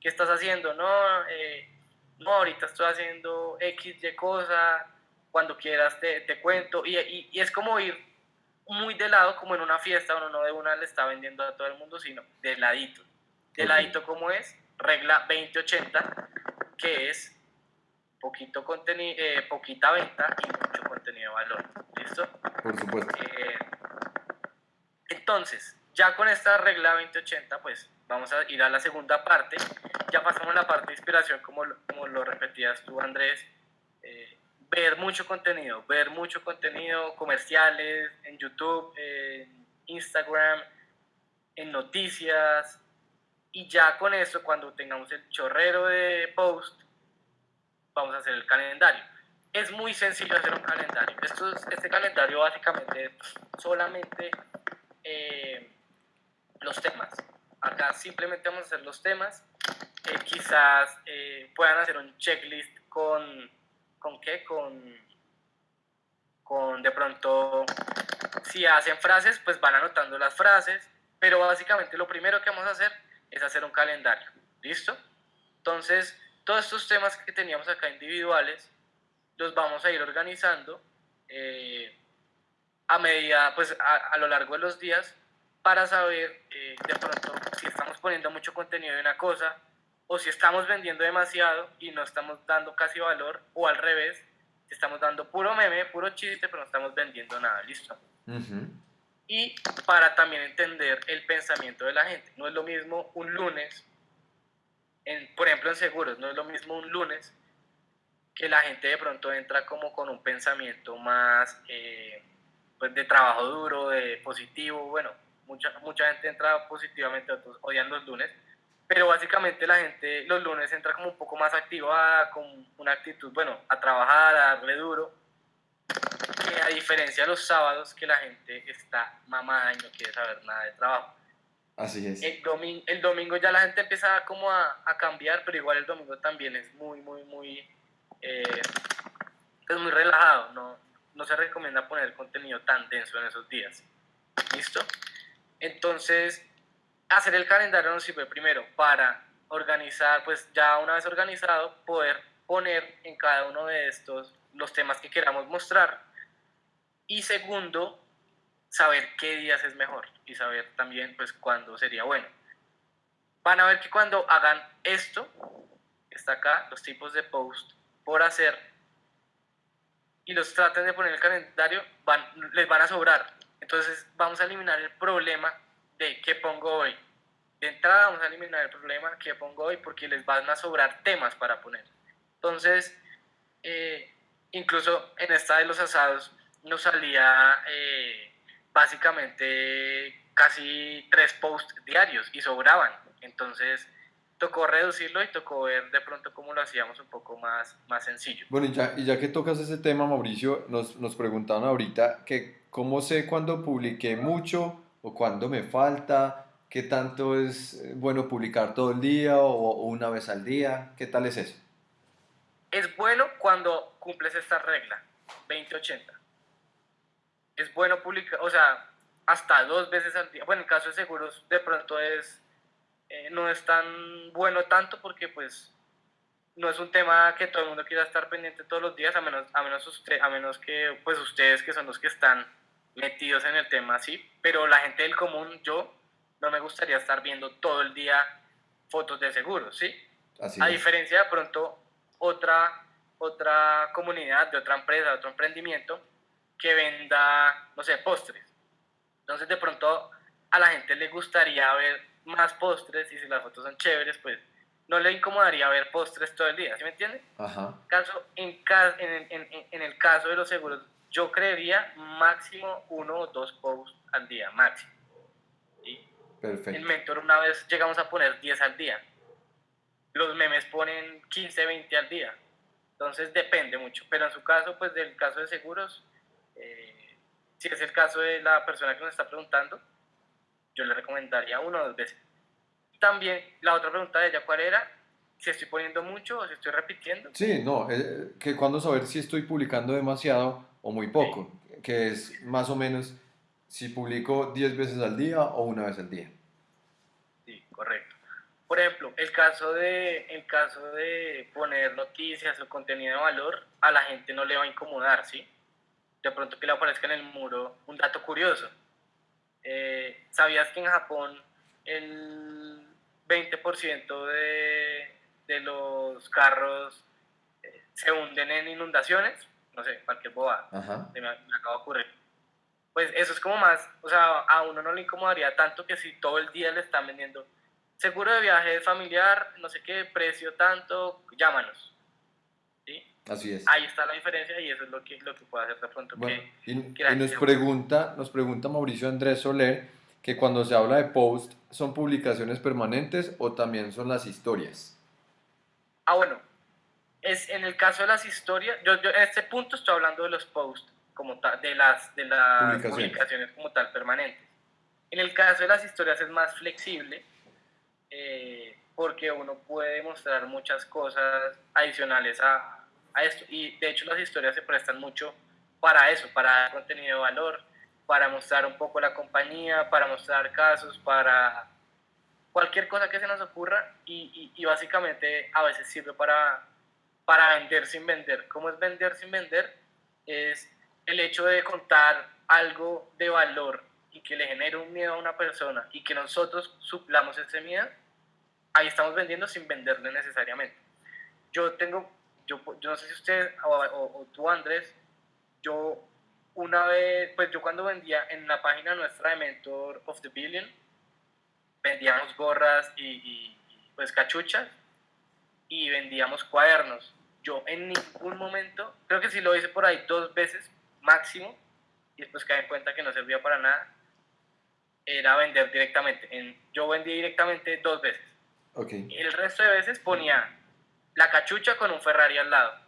¿Qué estás haciendo? No, eh, no, ahorita estoy haciendo X, Y cosa, cuando quieras te, te cuento. Y, y, es como ir muy de lado, como en una fiesta, uno no de una le está vendiendo a todo el mundo, sino de ladito. De ladito, como es? Regla 2080, que es poquito contenido, eh, poquita venta y mucho contenido de valor. ¿Listo? Por supuesto. Eh, entonces, ya con esta regla 2080, pues vamos a ir a la segunda parte. Ya pasamos a la parte de inspiración, como, como lo repetías tú, Andrés. Eh, ver mucho contenido, ver mucho contenido comerciales en YouTube, en Instagram, en noticias. Y ya con eso, cuando tengamos el chorrero de post, vamos a hacer el calendario. es muy sencillo hacer un calendario. Esto este calendario básicamente es solamente eh, los temas. Acá simplemente vamos a hacer los temas. Eh, quizás eh, puedan hacer un checklist con, ¿con qué? Con, con de pronto, si hacen frases, pues van anotando las frases. Pero básicamente lo primero que vamos a hacer es hacer un calendario. ¿Listo? Entonces, todos estos temas que teníamos acá individuales, los vamos a ir organizando eh, a medida, pues a, lo largo de los días para saber eh, de pronto si estamos poniendo mucho contenido de una cosa o si estamos vendiendo demasiado y no estamos dando casi valor o al revés, si estamos dando puro meme, puro chiste, pero no estamos vendiendo nada, ¿listo? Y para también entender el pensamiento de la gente. No es lo mismo un lunes, en, por ejemplo en seguros, no es lo mismo un lunes que la gente de pronto entra como con un pensamiento más eh, pues de trabajo duro, de positivo, bueno, mucha, mucha gente entra positivamente, otros odian los lunes, pero básicamente la gente los lunes entra como un poco más activada, con una actitud, bueno, a trabajar, a darle duro, que a diferencia de los sábados que la gente está mamada y no quiere saber nada de trabajo. Así es. El domingo, el domingo ya la gente empieza como a, a cambiar, pero igual el domingo también es muy, muy, muy eh, es muy relajado, no, no se recomienda poner contenido tan denso en esos días. ¿Listo? Entonces, hacer el calendario nos sirve primero para organizar, pues ya una vez organizado, poder poner en cada uno de estos los temas que queramos mostrar. Y segundo, saber qué días es mejor y saber también pues cuándo sería bueno. Van a ver que cuando hagan esto, está acá, los tipos de post, por hacer y los traten de poner en el calendario, van, les van a sobrar. Entonces vamos a eliminar el problema de qué pongo hoy. De entrada vamos a eliminar el problema que pongo hoy porque les van a sobrar temas para poner. Entonces, eh, incluso en esta de los asados nos salía eh, básicamente casi tres posts diarios y sobraban. Entonces, tocó reducirlo y tocó ver de pronto cómo lo hacíamos un poco más, más sencillo. Bueno, y ya, y ya que tocas ese tema, Mauricio, nos, nos preguntaban ahorita que cómo sé cuándo publiqué mucho o cuándo me falta, qué tanto es eh, bueno publicar todo el día o, una vez al día, ¿qué tal es eso? Es bueno cuando cumples esta regla, 20-80. Es bueno publicar, o sea, hasta dos veces al día. Bueno, en caso de seguros, de pronto es eh, no es tan bueno tanto porque pues no es un tema que todo el mundo quiera estar pendiente todos los días, a menos, a menos, usted, a menos que pues ustedes que son los que están metidos en el tema, sí, pero la gente del común, yo, no me gustaría estar viendo todo el día fotos de seguros, ¿sí? a diferencia de pronto otra, otra comunidad, de otra empresa, de otro emprendimiento que venda, no sé, postres. Entonces de pronto a la gente le gustaría ver más postres y si las fotos son chéveres, pues no le incomodaría ver postres todo el día, ¿sí me entiende? Ajá. Caso, en, en, en, en, el caso de los seguros, yo creería máximo uno o dos posts al día, máximo. ¿sí? Perfecto. En Mentor una vez llegamos a poner 10 al día. Los memes ponen 15, 20 al día. Entonces depende mucho. Pero en su caso, pues del caso de seguros, eh, si es el caso de la persona que nos está preguntando, yo le recomendaría uno o dos veces. También la otra pregunta de ella, ¿cuál era? Si estoy poniendo mucho o si estoy repitiendo. Sí, no, eh, que cuando saber si estoy publicando demasiado o muy poco, que es más o menos si publico 10 veces al día o una vez al día. Sí, correcto. Por ejemplo, el caso de, el caso de poner noticias o contenido de valor, a la gente no le va a incomodar, ¿sí? De pronto que le aparezca en el muro un dato curioso eh, ¿Sabías que en Japón el 20% de, de, los carros eh, se hunden en inundaciones? No sé, cualquier boba. Se me, acaba de ocurrir. Pues eso es como más, o sea, a uno no le incomodaría tanto que si todo el día le están vendiendo seguro de viaje familiar, no sé qué, precio tanto, llámanos. Así es. Ahí está la diferencia y eso es lo que, lo que puede hacer de pronto. y, nos, pregunta, nos pregunta Mauricio Andrés Soler que cuando se habla de post, ¿son publicaciones permanentes o también son las historias? Ah, bueno. Es en el caso de las historias, yo, yo en este punto estoy hablando de los posts como tal, de las, de las publicaciones. como tal permanentes. En el caso de las historias es más flexible eh, porque uno puede mostrar muchas cosas adicionales a, a esto y de hecho las historias se prestan mucho para eso, para dar contenido de valor, para mostrar un poco la compañía, para mostrar casos, para cualquier cosa que se nos ocurra y, y, básicamente a veces sirve para, para vender sin vender. ¿Cómo es vender sin vender? Es el hecho de contar algo de valor y que le genere un miedo a una persona y que nosotros suplamos ese miedo, ahí estamos vendiendo sin venderle necesariamente. Yo tengo, yo, yo no sé si usted o, o tú Andrés, yo una vez, pues yo cuando vendía en la página nuestra de Mentor of the Billion, vendíamos gorras y, pues cachuchas y vendíamos cuadernos. Yo en ningún momento, creo que sí lo hice por ahí dos veces máximo y después caí en cuenta que no servía para nada, era vender directamente. En, yo vendí directamente dos veces. Okay. El resto de veces ponía la cachucha con un Ferrari al lado.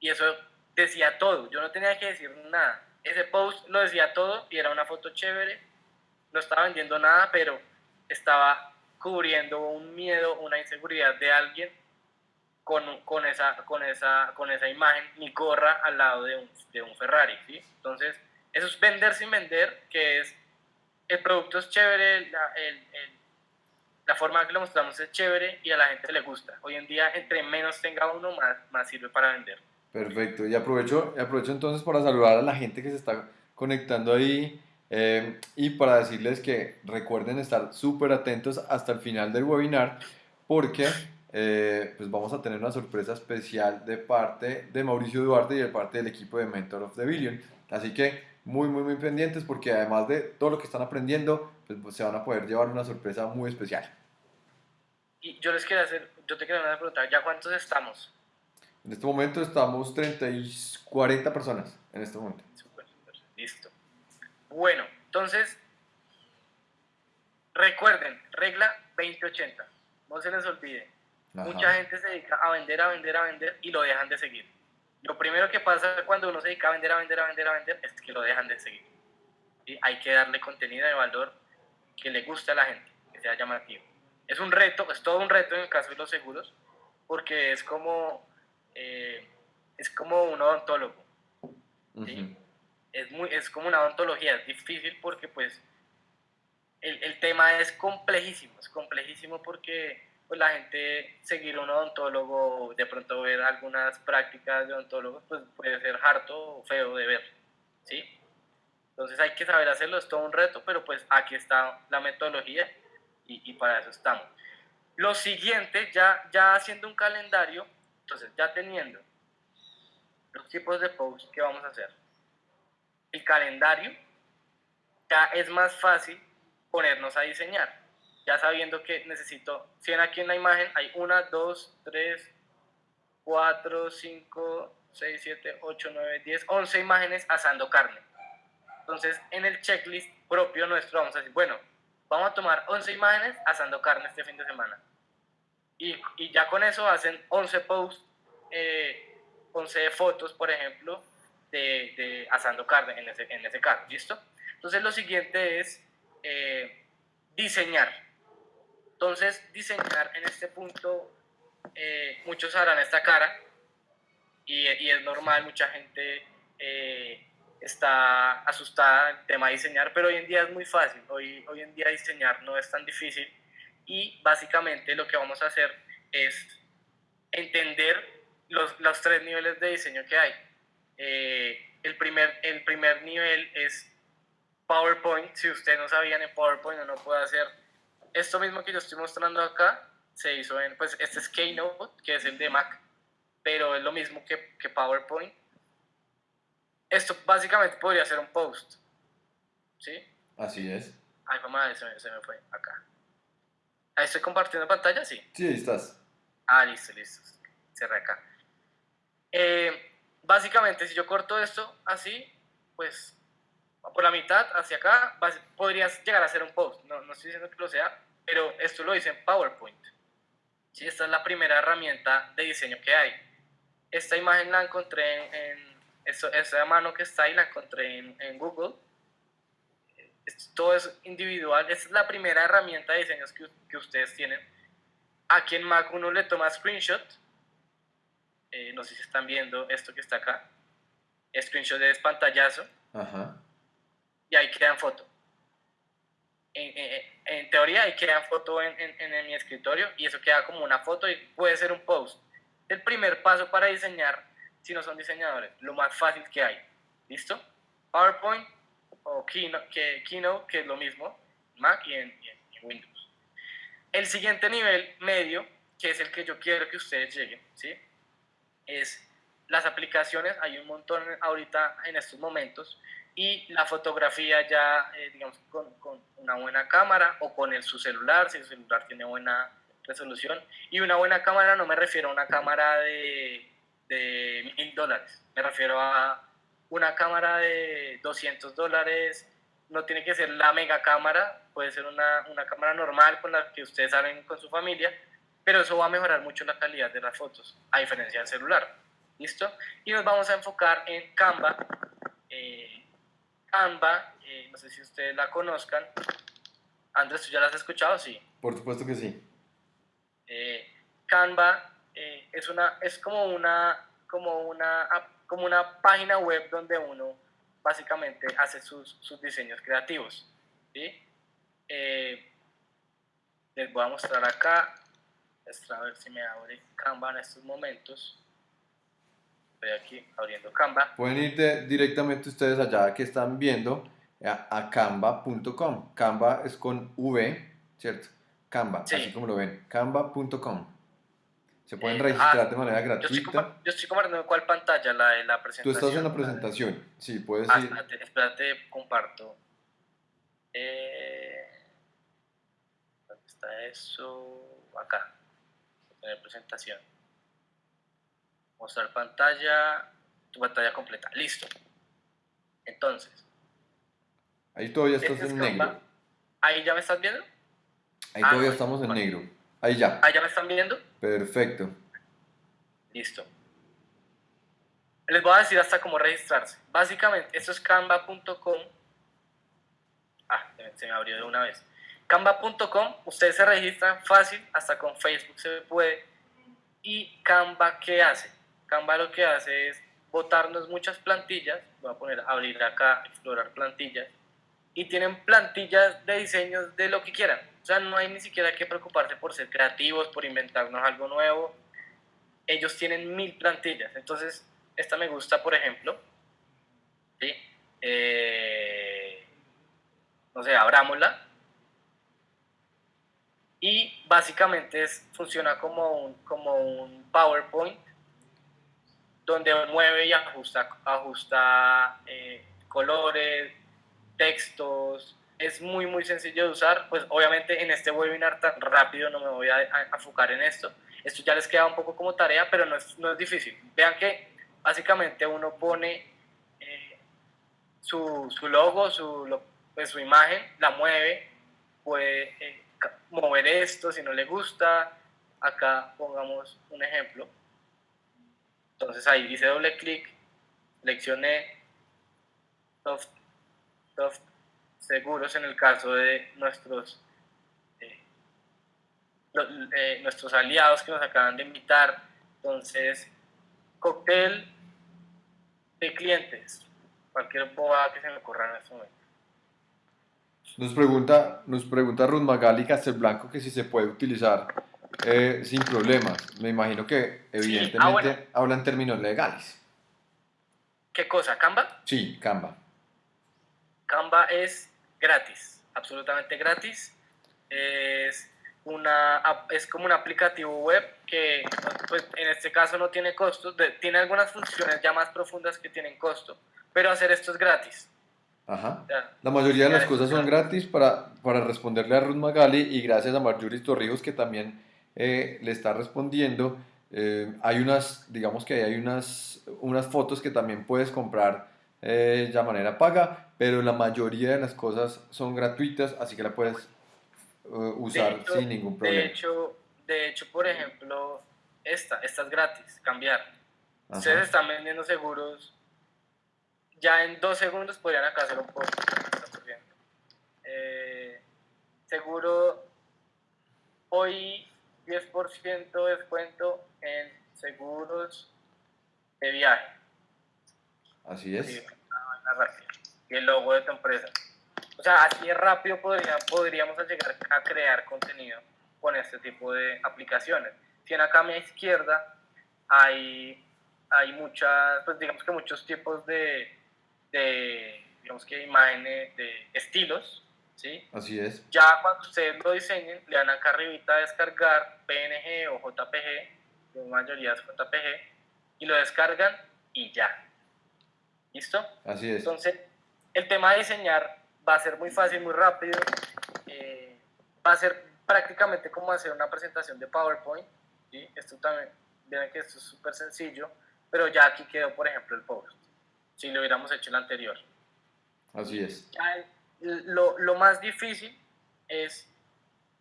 Y eso decía todo, yo no tenía que decir nada. Ese post lo decía todo y era una foto chévere, no estaba vendiendo nada, pero estaba cubriendo un miedo, una inseguridad de alguien con, con, esa, con, esa, con esa imagen, ni corra al lado de un, de un Ferrari. ¿sí? Entonces, eso es vender sin vender, que es el producto es chévere, la, el, la forma que lo mostramos es chévere y a la gente le gusta. Hoy en día, entre menos tenga uno, más, más sirve para vender. Perfecto. Y aprovecho, aprovecho entonces para saludar a la gente que se está conectando ahí eh, y para decirles que recuerden estar súper atentos hasta el final del webinar porque eh, pues vamos a tener una sorpresa especial de parte de Mauricio Duarte y de parte del equipo de Mentor of the Billion. Así que muy, muy, muy pendientes porque además de todo lo que están aprendiendo, pues, se van a poder llevar una sorpresa muy especial. Y yo les quiero hacer, yo te quiero hacer una pregunta, ¿ya cuántos estamos? En este momento estamos 30 y 40 personas en este momento. Super, super, listo. Bueno, entonces, recuerden, regla 2080. No se les olvide. Mucha gente se dedica a vender, a vender, a vender y lo dejan de seguir. Lo primero que pasa cuando uno se dedica a vender, a vender, a vender, a vender es que lo dejan de seguir. Y hay que darle contenido de valor que le guste a la gente, que sea llamativo. Es un reto, es todo un reto en el caso de los seguros, porque es como eh, es como un odontólogo. es, muy, es como una odontología, es difícil porque pues el, el, tema es complejísimo, es complejísimo porque pues, la gente seguir un odontólogo, de pronto ver algunas prácticas de odontólogos, pues puede ser harto o feo de ver, ¿sí? Entonces hay que saber hacerlo, es todo un reto, pero pues aquí está la metodología y, y para eso estamos. Lo siguiente, ya, ya haciendo un calendario, entonces, ya teniendo los tipos de posts que vamos a hacer, el calendario, ya es más fácil ponernos a diseñar. Ya sabiendo que necesito, si ven aquí en la imagen, hay una, dos, tres, cuatro, cinco, seis, siete, ocho, nueve, diez, once imágenes asando carne. Entonces, en el checklist propio nuestro vamos a decir, bueno, vamos a tomar 11 imágenes asando carne este fin de semana y, y ya con eso hacen 11 posts, eh, 11 fotos, por ejemplo, de, de, asando carne en ese, en ese caso, ¿listo? Entonces lo siguiente es eh, diseñar. Entonces diseñar en este punto, eh, muchos harán esta cara y, y, es normal, mucha gente eh, está asustada el tema de diseñar, pero hoy en día es muy fácil, hoy, hoy en día diseñar no es tan difícil y básicamente lo que vamos a hacer es entender los, los tres niveles de diseño que hay. Eh, el, primer, el primer nivel es PowerPoint. Si ustedes no sabían en PowerPoint no puede hacer esto mismo que yo estoy mostrando acá. Se hizo en, pues este es Keynote, que es el de Mac, pero es lo mismo que, que PowerPoint. Esto básicamente podría ser un post. ¿Sí? Así es. Ay, mamá, se se me fue acá. Ahí estoy compartiendo pantalla, sí. Sí, ahí estás. Ah, listo, listo. Cerré acá. Eh, básicamente, si yo corto esto así, pues por la mitad hacia acá, podrías llegar a hacer un post. No, no estoy diciendo que lo sea, pero esto lo dice en PowerPoint. Sí, esta es la primera herramienta de diseño que hay. esta imagen la encontré en, esa mano que está ahí la encontré en, Google. todo es individual. Esta es la primera herramienta de diseños que, que ustedes tienen. Aquí en Mac uno le toma screenshot. Eh, no sé si están viendo esto que está acá. Screenshot de pantallazo. Y ahí quedan foto. En, en, teoría ahí quedan foto en, en mi escritorio y eso queda como una foto y puede ser un post el primer paso para diseñar si no son diseñadores, lo más fácil que hay. ¿Listo? PowerPoint o Keynote, que, Keynote, que es lo mismo, Mac y en, Windows. El siguiente nivel medio, que es el que yo quiero que ustedes lleguen, ¿sí? es las aplicaciones, hay un montón ahorita en estos momentos, y la fotografía ya, eh, digamos, con, con, una buena cámara o con el, su celular, si su celular tiene buena resolución. Y una buena cámara no me refiero a una cámara de, de mil dólares, me refiero a una cámara de 200 dólares, no tiene que ser la mega cámara, puede ser una, una cámara normal con la que ustedes salen con su familia, pero eso va a mejorar mucho la calidad de las fotos, a diferencia del celular. ¿Listo? Y nos vamos a enfocar en Canva. Eh, Canva, eh, no sé si ustedes la conozcan. Andrés, ¿tú ya la has escuchado? Sí. Por supuesto que sí. Eh, Canva eh, es, una, es como, una, como, una, como una página web donde uno básicamente hace sus, sus diseños creativos. ¿sí? Eh, les voy a mostrar acá, a ver si me abre Canva en estos momentos. Estoy aquí abriendo Canva. Pueden ir directamente ustedes allá que están viendo a, a canva.com. Canva es con V, ¿cierto? Canva, así como lo ven, canva.com. Se pueden eh, registrar ah, de manera gratuita. Yo estoy, compartiendo cuál pantalla, la de la presentación. Tú estás en la presentación, sí, puedes ah, Espérate, espérate, comparto. Eh, ¿Dónde está eso? Acá. Tener presentación. Mostrar pantalla, tu pantalla completa. Listo. Entonces. Ahí todavía estás este en negro. Ahí ya me estás viendo. Ahí ah, todavía estamos en negro. Ahí ya. Ahí ya me están viendo. Perfecto. Listo. Les voy a decir hasta cómo registrarse. Básicamente, esto es canva.com. Ah, se me abrió de una vez. Canva.com, ustedes se registran fácil, hasta con Facebook se puede. ¿Y Canva qué hace? Canva lo que hace es botarnos muchas plantillas. Voy a poner abrir acá, explorar plantillas. Y tienen plantillas de diseños de lo que quieran o sea, no hay ni siquiera que preocuparse por ser creativos, por inventarnos algo nuevo. Ellos tienen mil plantillas. Entonces, esta me gusta, por ejemplo. ¿sí? Eh, no sé, abrámosla. Y básicamente es, funciona como un, como un PowerPoint donde mueve y ajusta, ajusta eh, colores, textos, es muy muy sencillo de usar, pues obviamente en este webinar tan rápido no me voy a, enfocar en esto, esto ya les queda un poco como tarea, pero no es, no es difícil. Vean que básicamente uno pone eh, su, su, logo, su, pues, su imagen, la mueve, puede eh, mover esto si no le gusta, acá pongamos un ejemplo, entonces ahí dice doble clic, seleccioné soft, soft seguros en el caso de nuestros, eh, eh, nuestros aliados que nos acaban de invitar. Entonces, cóctel de clientes, cualquier boba que se me ocurra en este momento. Nos pregunta, nos pregunta Ruth Magali Castelblanco que si se puede utilizar eh, sin problemas. Me imagino que evidentemente ah, hablan términos legales. ¿Qué cosa? ¿Canva? Sí, Canva. Canva es gratis, absolutamente gratis. Es, una, es como un aplicativo web que pues, en este caso no tiene costos, tiene algunas funciones ya más profundas que tienen costo, pero hacer esto es gratis. Ajá. La mayoría de las cosas son gratis para, para responderle a Ruth Magali y gracias a Marjorie Torrijos que también eh, le está respondiendo. Eh, hay unas, digamos que hay unas, unas fotos que también puedes comprar eh, de manera paga, pero la mayoría de las cosas son gratuitas, así que la puedes eh, usar sin ningún problema. De hecho, de hecho, por ejemplo, esta, esta es gratis, cambiar. Ustedes están vendiendo seguros, ya en dos segundos podrían acá hacer un post. Eh, seguro, hoy 10% de descuento en seguros de viaje. Así es. y el logo de tu empresa. O sea, así de rápido podría, podríamos llegar a crear contenido con este tipo de aplicaciones. Si en acá a mi izquierda hay, hay muchas, pues digamos que muchos tipos de, de digamos que imágenes, de estilos, ¿sí? Así es. Ya cuando ustedes lo diseñen, le dan acá arribita a descargar PNG o JPG, la mayoría es JPG, y lo descargan y ya. ¿Listo? Así es. Entonces, el tema de diseñar va a ser muy fácil, muy rápido. Eh, va a ser prácticamente como hacer una presentación de PowerPoint. ¿sí? Esto también, vean que esto es súper sencillo, pero ya aquí quedó, por ejemplo, el post. Si lo hubiéramos hecho el anterior. Así es. Lo, lo más difícil es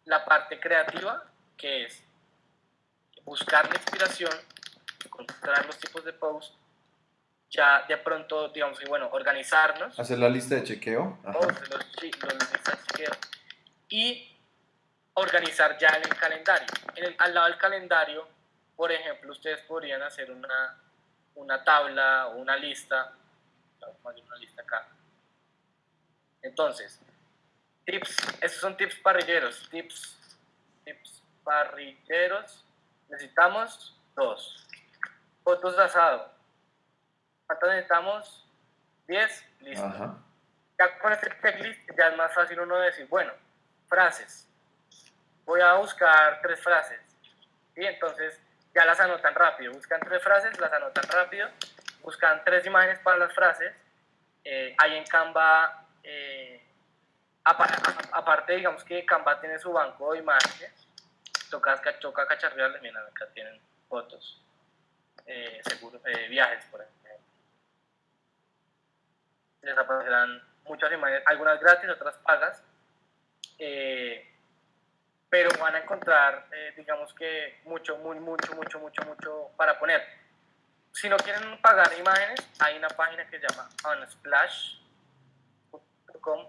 la parte creativa, que es buscar la inspiración, encontrar los tipos de post ya de pronto, digamos, y bueno, organizarnos. Hacer la lista de chequeo. Los, los, chequeo. Y organizar ya en el calendario. En al lado del calendario, por ejemplo, ustedes podrían hacer una, una tabla o una lista. Una lista acá. Entonces, tips, esos son tips parrilleros. Tips, tips parrilleros. Necesitamos dos. Fotos de asado ¿Cuántos necesitamos? 10, listo. Ya con este checklist ya es más fácil uno decir, bueno, frases. Voy a buscar tres frases. Y entonces ya las anotan rápido. Buscan tres frases, las anotan rápido. Buscan tres imágenes para las frases. Eh, ahí en Canva, eh, aparte, digamos que Canva tiene su banco de imágenes. Toca, toca cacharrearles. Miren, acá tienen fotos. Eh, seguro, eh, viajes, por ejemplo les aparecerán muchas imágenes, algunas gratis, otras pagas, eh, pero van a encontrar, eh, digamos que mucho, muy, mucho, mucho, mucho, mucho para poner. Si no quieren pagar imágenes, hay una página que se llama unsplash.com,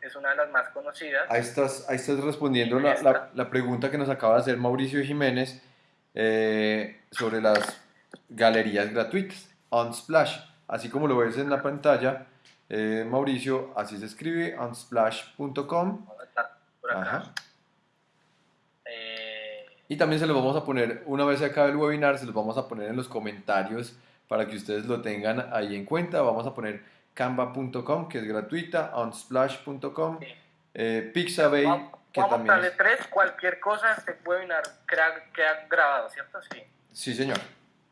es una de las más conocidas. Ahí estás, ahí estás respondiendo la, la, pregunta que nos acaba de hacer Mauricio Jiménez eh, sobre las galerías gratuitas, Unsplash. Así como lo ves en la pantalla, eh, Mauricio, así se escribe, unsplash.com. Eh, y también se los vamos a poner, una vez se acabe el webinar, se los vamos a poner en los comentarios para que ustedes lo tengan ahí en cuenta. Vamos a poner canva.com, que es gratuita, unsplash.com, eh, Pixabay, que vamos también... Vamos a tres, cualquier cosa, este webinar queda, grabado, ¿cierto? Sí. Sí, señor.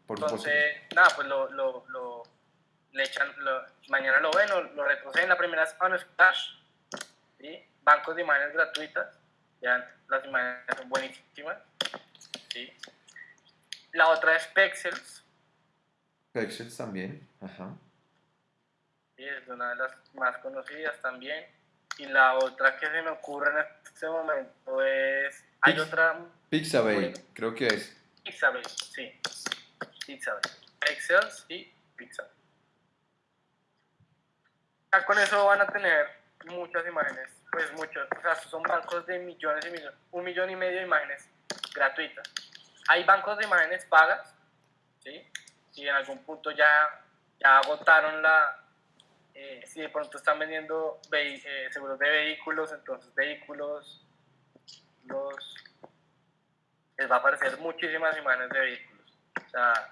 Por Entonces, nada, pues lo, lo, lo le echan, mañana lo ven, lo, lo retroceden. La primera es Unsplash, ¿sí? bancos de imágenes gratuitas, ya las imágenes son buenísimas. ¿sí? La otra es Pexels. Pexels también, ajá. Sí, es una de las más conocidas también. Y la otra que se me ocurre en este momento es. Hay otra. Pixabay, creo que es. Pixabay, sí. Pixabay. Pexels y Pixabay con eso van a tener muchas imágenes, pues muchos, o sea, son bancos de millones y millones, un millón y medio de imágenes gratuitas. Hay bancos de imágenes pagas, ¿sí? Si en algún punto ya, ya agotaron la, eh, si de pronto están vendiendo eh, seguros de vehículos, entonces vehículos, los, les va a aparecer muchísimas imágenes de vehículos. O sea,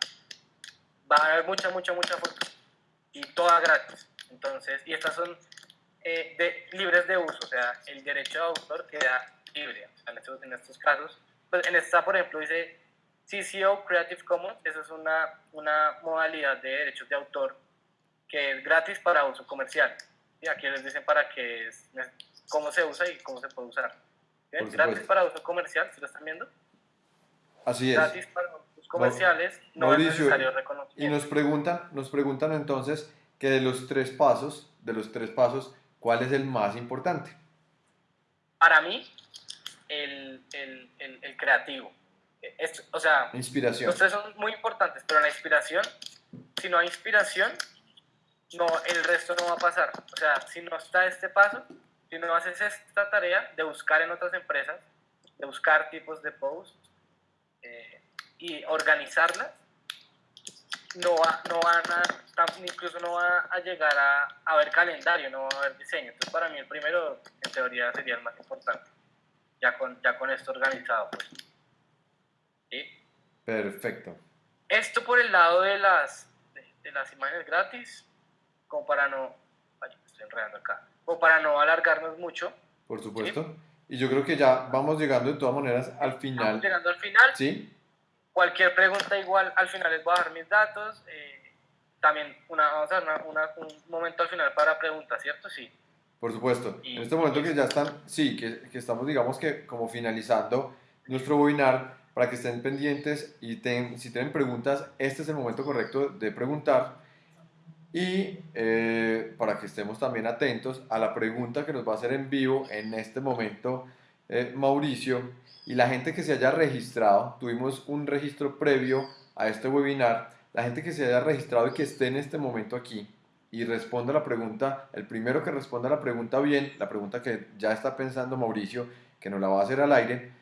va a haber mucha, mucha, mucha fotos y todas gratis. Entonces, y estas son eh, de, libres de uso, o sea, el derecho de autor queda libre. O sea, en, estos, en estos casos, pues en esta, por ejemplo, dice CCO Creative Commons, eso es una, una modalidad de derechos de autor que es gratis para uso comercial. Y aquí les dicen para qué es, cómo se usa y cómo se puede usar. Es gratis para uso comercial, ¿se lo están viendo? Así es. Gratis para usos comerciales, no es necesario reconocimiento. Y nos preguntan, nos preguntan entonces, que de los tres pasos, de los tres pasos, ¿cuál es el más importante? Para mí, el, el, el, creativo. o sea, inspiración. los tres son muy importantes, pero la inspiración, si no hay inspiración, no, el resto no va a pasar. O sea, si no está este paso, si no haces esta tarea de buscar en otras empresas, de buscar tipos de posts eh, y organizarlas, no, va, no van a, incluso no va a llegar a, a ver calendario, no va a haber diseño. Entonces, para mí, el primero, en teoría, sería el más importante, ya con, ya con esto organizado. Pues. ¿Sí? Perfecto. Esto por el lado de las, de, las imágenes gratis, como para no, vaya, estoy enredando acá, o para no alargarnos mucho. Por supuesto. Y yo creo que ya vamos llegando de todas maneras al final. Vamos llegando al final. Sí. Cualquier pregunta igual, al final les voy a dar mis datos. Eh, también una, vamos a dar una, un momento al final para preguntas, ¿cierto? Sí. Por supuesto. en este momento que ya están, sí, que, que, estamos digamos que como finalizando nuestro webinar, para que estén pendientes y si tienen preguntas, este es el momento correcto de preguntar. Y eh, para que estemos también atentos a la pregunta que nos va a hacer en vivo en este momento eh, Mauricio y la gente que se haya registrado, tuvimos un registro previo a este webinar, la gente que se haya registrado y que esté en este momento aquí y responda la pregunta, el primero que responda la pregunta bien, la pregunta que ya está pensando Mauricio, que nos la va a hacer al aire,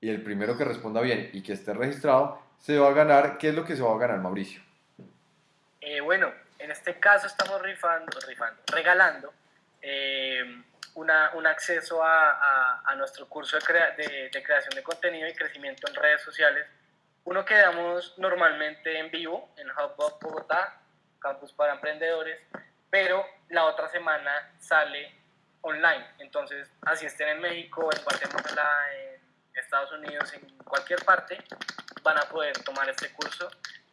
y el primero que responda bien y que esté registrado, se va a ganar, ¿qué es lo que se va a ganar Mauricio? Eh, bueno, en este caso estamos rifando, rifando regalando eh, una, un acceso a, a, nuestro curso de, de, creación de contenido y crecimiento en redes sociales. Uno que damos normalmente en vivo en Hub Bogotá, Campus para Emprendedores, pero la otra semana sale online. Entonces, así estén en México, en Guatemala, en Estados Unidos, en cualquier parte, van a poder tomar este curso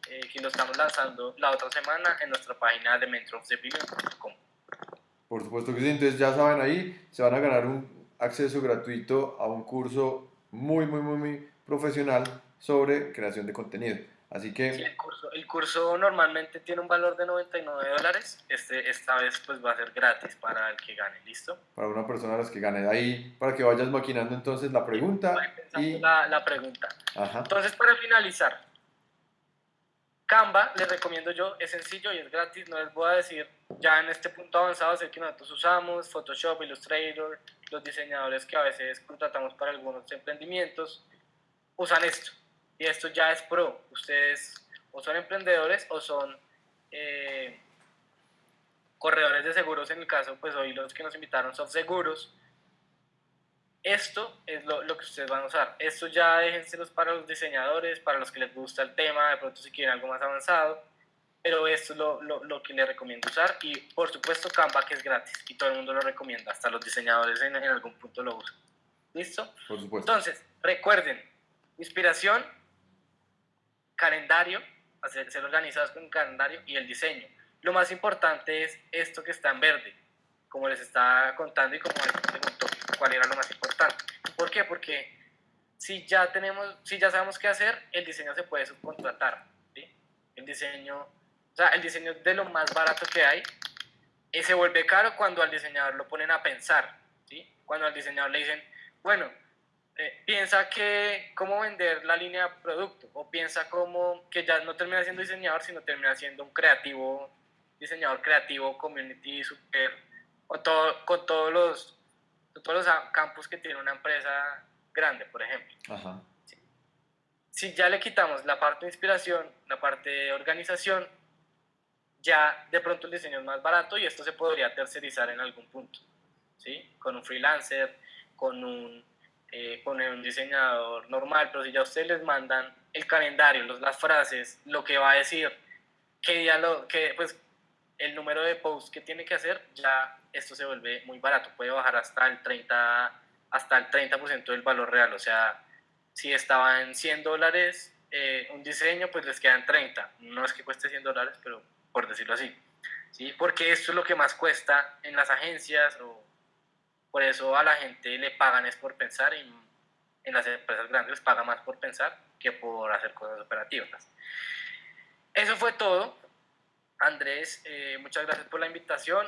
eh, que lo estamos lanzando la otra semana en nuestra página de mentorofthebillion.com. Por supuesto que sí, entonces ya saben ahí, se van a ganar un acceso gratuito a un curso muy, muy, muy, muy profesional sobre creación de contenido. Así que... el, curso, el curso normalmente tiene un valor de 99 dólares, este, esta vez pues va a ser gratis para el que gane, ¿listo? Para una persona a las que gane. Ahí, para que vayas maquinando entonces la pregunta. Y... La, la pregunta. Entonces, para finalizar, Canva, les recomiendo yo, es sencillo y es gratis, no les voy a decir ya en este punto avanzado, sé que nosotros usamos Photoshop, Illustrator, los diseñadores que a veces contratamos para algunos emprendimientos, usan esto. Y esto ya es pro. Ustedes o son emprendedores o son eh, corredores de seguros, en el caso, pues hoy los que nos invitaron son seguros. Esto es lo, que ustedes van a usar. Esto ya déjenselos para los diseñadores, para los que les gusta el tema, de pronto si quieren algo más avanzado. Pero esto es lo, lo, que les recomiendo usar. Y por supuesto Canva que es gratis y todo el mundo lo recomienda. Hasta los diseñadores en, en algún punto lo usan. ¿Listo? Por supuesto. Entonces, recuerden, inspiración, calendario, hacer, ser organizados con calendario y el diseño. Lo más importante es esto que está en verde, como les estaba contando y como me preguntó cuál era lo más importante. ¿Por qué? Porque si ya tenemos, si ya sabemos qué hacer, el diseño se puede subcontratar. El diseño, o sea, el diseño de lo más barato que hay, y se vuelve caro cuando al diseñador lo ponen a pensar. ¿sí? Cuando al diseñador le dicen, bueno, eh, piensa que cómo vender la línea de producto o piensa como que ya no termina siendo diseñador, sino termina siendo un creativo, diseñador creativo, community super, o todo, con todos los, todos los campos que tiene una empresa grande, por ejemplo. Si ya le quitamos la parte de inspiración, la parte de organización, ya de pronto el diseño es más barato y esto se podría tercerizar en algún punto, ¿sí? Con un freelancer, con un eh, poner un diseñador normal, pero si ya ustedes les mandan el calendario, los, las frases, lo que va a decir, qué día lo, que, pues, el número de posts que tiene que hacer, ya esto se vuelve muy barato, puede bajar hasta el 30, hasta el 30% del valor real, o sea, si estaba en 100 dólares eh, un diseño, pues les quedan 30, no es que cueste 100 dólares, pero por decirlo así, ¿sí? porque esto es lo que más cuesta en las agencias o por eso a la gente le pagan es por pensar y en las empresas grandes les paga más por pensar que por hacer cosas operativas. Eso fue todo. Andrés, eh, muchas gracias por la invitación.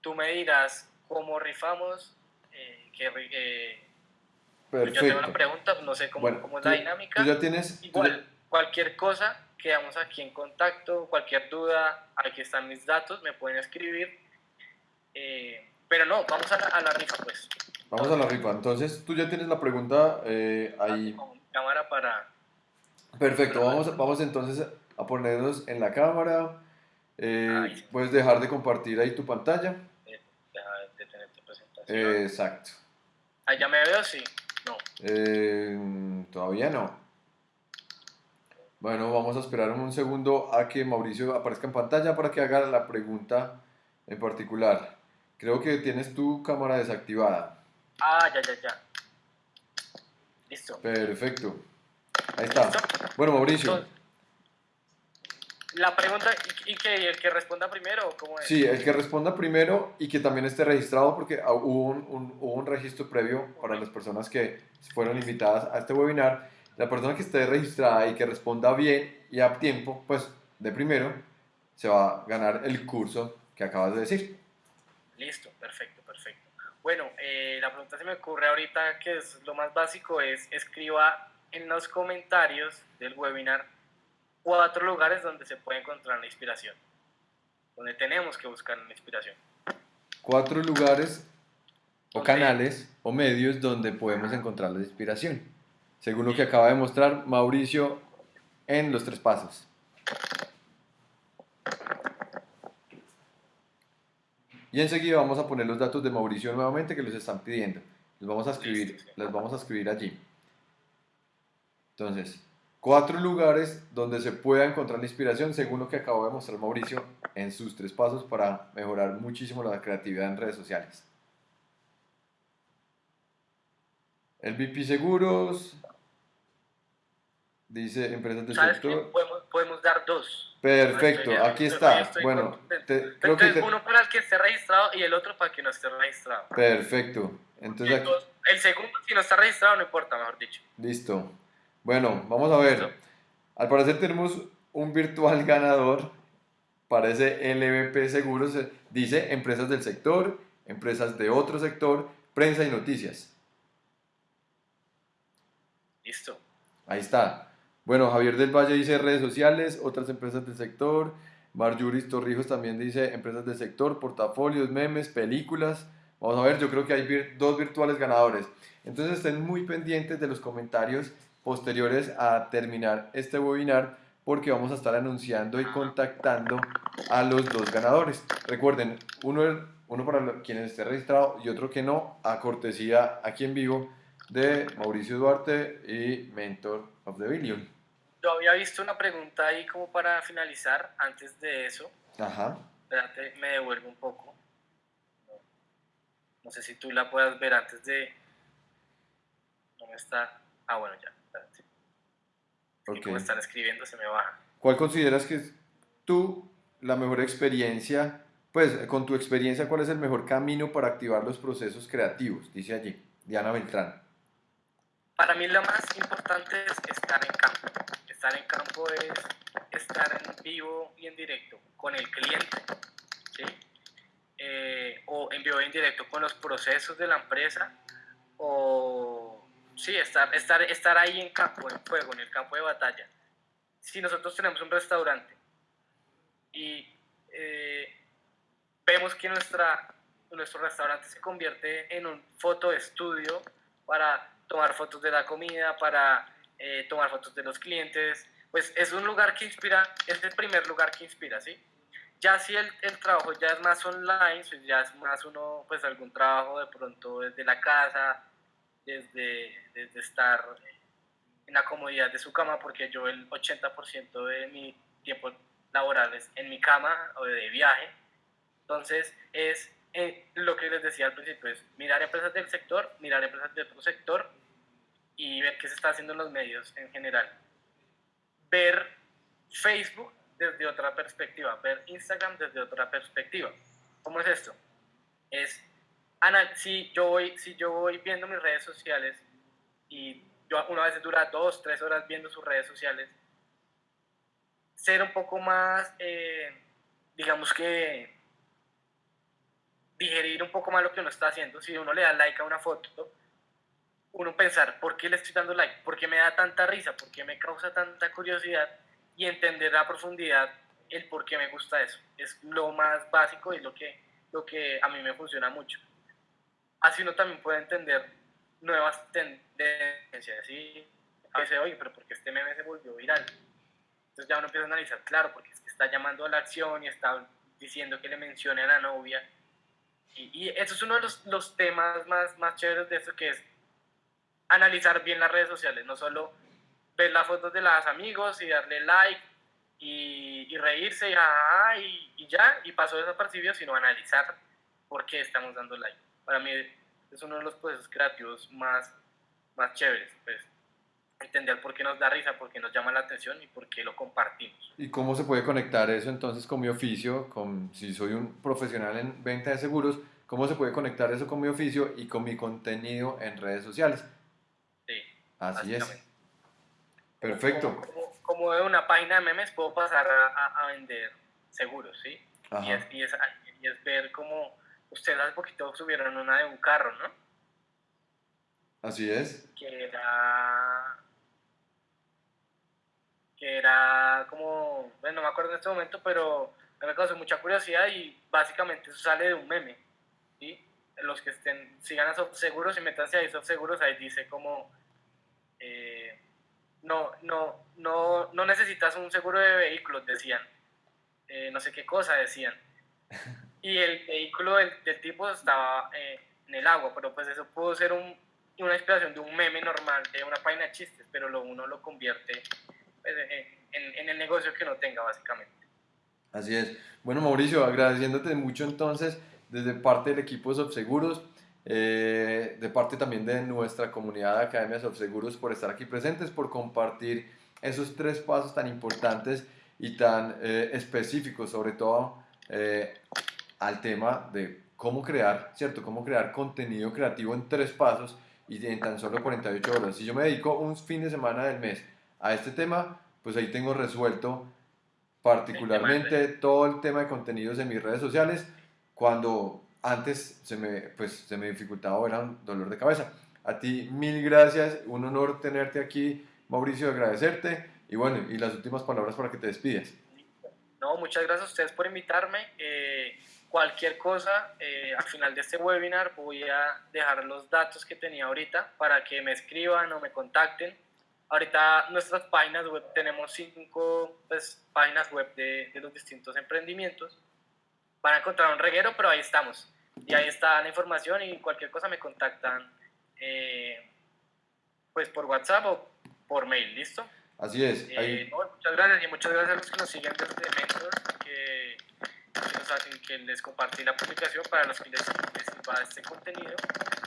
Tú me dirás cómo rifamos, eh, qué, Perfecto. Yo tengo una pregunta, no sé cómo, cómo es la dinámica. Tú ya tienes... Igual, cualquier cosa, quedamos aquí en contacto, cualquier duda, aquí están mis datos, me pueden escribir. Eh, pero no, vamos a la, a la, rifa pues. Vamos a la rifa. Entonces, tú ya tienes la pregunta eh, ahí. cámara para... Perfecto, vamos, vamos entonces a ponernos en la cámara. Eh, puedes dejar de compartir ahí tu pantalla. Deja de tener tu presentación. exacto. ¿Ahí ya me veo? Sí. No. Eh, todavía no. Bueno, vamos a esperar un segundo a que Mauricio aparezca en pantalla para que haga la pregunta en particular. Creo que tienes tu cámara desactivada. Ah, ya, ya, ya. Listo. Perfecto. Ahí está. Bueno, Mauricio la pregunta, ¿y, que el que responda primero? ¿cómo es? Sí, el que responda primero y que también esté registrado porque hubo un, hubo un registro previo para las personas que fueron invitadas a este webinar. La persona que esté registrada y que responda bien y a tiempo, pues de primero, se va a ganar el curso que acabas de decir. Listo, perfecto, perfecto. Bueno, eh, la pregunta se me ocurre ahorita que es lo más básico es escriba en los comentarios del webinar cuatro lugares donde se puede encontrar la inspiración, donde tenemos que buscar la inspiración. Cuatro lugares o canales o medios donde podemos encontrar la inspiración, según lo que acaba de mostrar Mauricio en los tres pasos. Y enseguida vamos a poner los datos de Mauricio nuevamente que los están pidiendo. Los vamos a escribir, los vamos a escribir allí. Entonces, Cuatro lugares donde se pueda encontrar la inspiración, según lo que acabo de mostrar Mauricio en sus tres pasos para mejorar muchísimo la creatividad en redes sociales. El VP Seguros, dice empresas del sector. Podemos, dar dos. Perfecto, aquí está. bueno, creo que uno para el que esté registrado y el otro para el que no esté registrado. Perfecto. Entonces, el segundo, si no está registrado, no importa, mejor dicho. Listo. Bueno, vamos a ver. Al parecer tenemos un virtual ganador. Parece LVP Seguros. Dice empresas del sector, empresas de otro sector, prensa y noticias. Listo. Ahí está. Bueno, Javier del Valle dice redes sociales, otras empresas del sector. Marjuris Torrijos también dice empresas del sector, portafolios, memes, películas. Vamos a ver, yo creo que hay dos virtuales ganadores. Entonces estén muy pendientes de los comentarios posteriores a terminar este webinar porque vamos a estar anunciando y contactando a los dos ganadores. Recuerden, uno, uno para quienes esté registrado y otro que no, a cortesía aquí en vivo de Mauricio Duarte y Mentor of the Billion. Yo había visto una pregunta ahí como para finalizar antes de eso. Ajá. Espérate, me devuelvo un poco. No, sé si tú la puedas ver antes de... No me está... Ah, bueno, ya. Okay. como están escribiendo se me baja. ¿Cuál consideras que es tú la mejor experiencia? Pues con tu experiencia, ¿cuál es el mejor camino para activar los procesos creativos? Dice allí, Diana Beltrán. Para mí lo más importante es estar en campo. Estar en campo es estar en vivo y en directo con el cliente, ¿sí? Eh, o en vivo y en directo con los procesos de la empresa, o Sí, estar, estar, estar ahí en campo, en fuego, en el campo de batalla. Si nosotros tenemos un restaurante y eh, vemos que nuestra, nuestro restaurante se convierte en un fotoestudio para tomar fotos de la comida, para eh, tomar fotos de los clientes, pues es un lugar que inspira, es el primer lugar que inspira, ¿sí? Ya si el, el trabajo ya es más online, pues ya es más uno, pues algún trabajo de pronto desde la casa, desde, desde estar en la comodidad de su cama, porque yo el 80% de mi tiempo laboral es en mi cama o de viaje. Entonces, es eh, lo que les decía al principio, es mirar empresas del sector, mirar empresas de otro sector y ver qué se está haciendo en los medios en general. Ver Facebook desde otra perspectiva, ver Instagram desde otra perspectiva. ¿Cómo es esto? Es si yo voy, si yo voy viendo mis redes sociales y yo una vez dura dos, tres horas viendo sus redes sociales, ser un poco más, eh, digamos que digerir un poco más lo que uno está haciendo. Si uno le da like a una foto, uno pensar, ¿por qué le estoy dando like? ¿Por qué me da tanta risa? ¿Por qué me causa tanta curiosidad? Y entender a profundidad el por qué me gusta eso. Es lo más básico y lo que, lo que a mí me funciona mucho. Así uno también puede entender nuevas tendencias, ¿sí? A veces, oye, pero ¿por qué este meme se volvió viral? Entonces ya uno empieza a analizar, claro, porque es que está llamando a la acción y está diciendo que le mencione a la novia. Y, y eso es uno de los, los, temas más, más chéveres de eso, que es analizar bien las redes sociales, no solo ver las fotos de los amigos y darle like y, y reírse y, ah, y, y, ya, y pasó desapercibido, sino analizar por qué estamos dando like. Para mí es uno de los procesos creativos más, más chéveres, pues entender por qué nos da risa, por qué nos llama la atención y por qué lo compartimos. ¿Y cómo se puede conectar eso entonces con mi oficio? Con, si soy un profesional en venta de seguros, ¿cómo se puede conectar eso con mi oficio y con mi contenido en redes sociales? Sí. Así es. Perfecto. Como, como, de una página de memes puedo pasar a, a vender seguros, ¿sí? Y es, y, es, y es, ver cómo ustedes hace poquito subieron una de un carro, ¿no? Así es. Que era que era como, bueno, no me acuerdo en este momento, pero me causó mucha curiosidad y básicamente eso sale de un meme, ¿sí? Los que estén, sigan a Seguros y métanse ahí Seguros, ahí dice como, eh, no, no, no, no necesitas un seguro de vehículos, decían, eh, no sé qué cosa decían. Y el vehículo del, del tipo estaba eh, en el agua, pero pues eso pudo ser un, una inspiración de un meme normal, de una página de chistes, pero lo, uno lo convierte en, en, el negocio que no tenga, básicamente. Así es. Bueno, Mauricio, agradeciéndote mucho entonces desde parte del equipo de Subseguros, eh, de parte también de nuestra comunidad de Academia Subseguros por estar aquí presentes, por compartir esos tres pasos tan importantes y tan eh, específicos, sobre todo eh, al tema de cómo crear, ¿cierto? Cómo crear contenido creativo en tres pasos y en tan solo 48 horas. Si yo me dedico un fin de semana del mes a este tema, pues ahí tengo resuelto particularmente todo el tema de contenidos en mis redes sociales, cuando antes se me, pues, se me dificultaba, era un dolor de cabeza. A ti mil gracias, un honor tenerte aquí, Mauricio, agradecerte y bueno, y las últimas palabras para que te despidas. No, muchas gracias a ustedes por invitarme. Eh, cualquier cosa, eh, al final de este webinar voy a dejar los datos que tenía ahorita para que me escriban o me contacten Ahorita nuestras páginas web, tenemos cinco pues, páginas web de, de, los distintos emprendimientos. Van a encontrar un reguero, pero ahí estamos. Y ahí está la información y cualquier cosa me contactan eh, pues por WhatsApp o por mail, ¿listo? Así es. Eh, muchas gracias y muchas gracias a los que nos siguen desde Mentor, que, que, nos hacen, que les compartí la publicación para los que les, les sirva este contenido.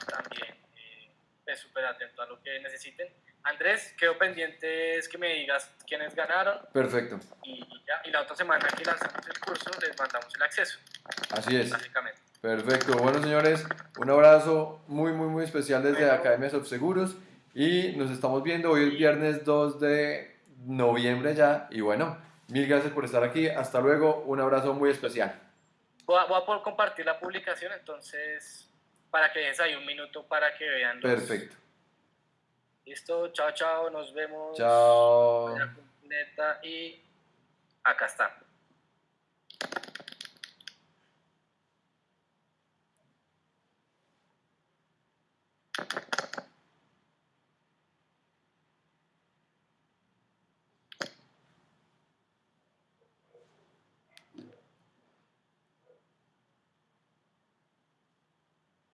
También eh, súper atento a lo que necesiten. Andrés, quedo pendiente es que me digas quiénes ganaron. Perfecto. Y, ya, y la otra semana que lanzamos el curso les mandamos el acceso. Así es. Básicamente. Perfecto. Bueno, señores, un abrazo muy, muy, muy especial desde. Academia Subseguros y nos estamos viendo hoy el viernes 2 de noviembre ya y bueno, mil gracias por estar aquí. Hasta luego. Un abrazo muy especial. Voy a, voy a poder compartir la publicación, entonces, para que des ahí un minuto para que vean. Los... Perfecto. Listo, chao, chao, nos vemos. Chao. Y acá está.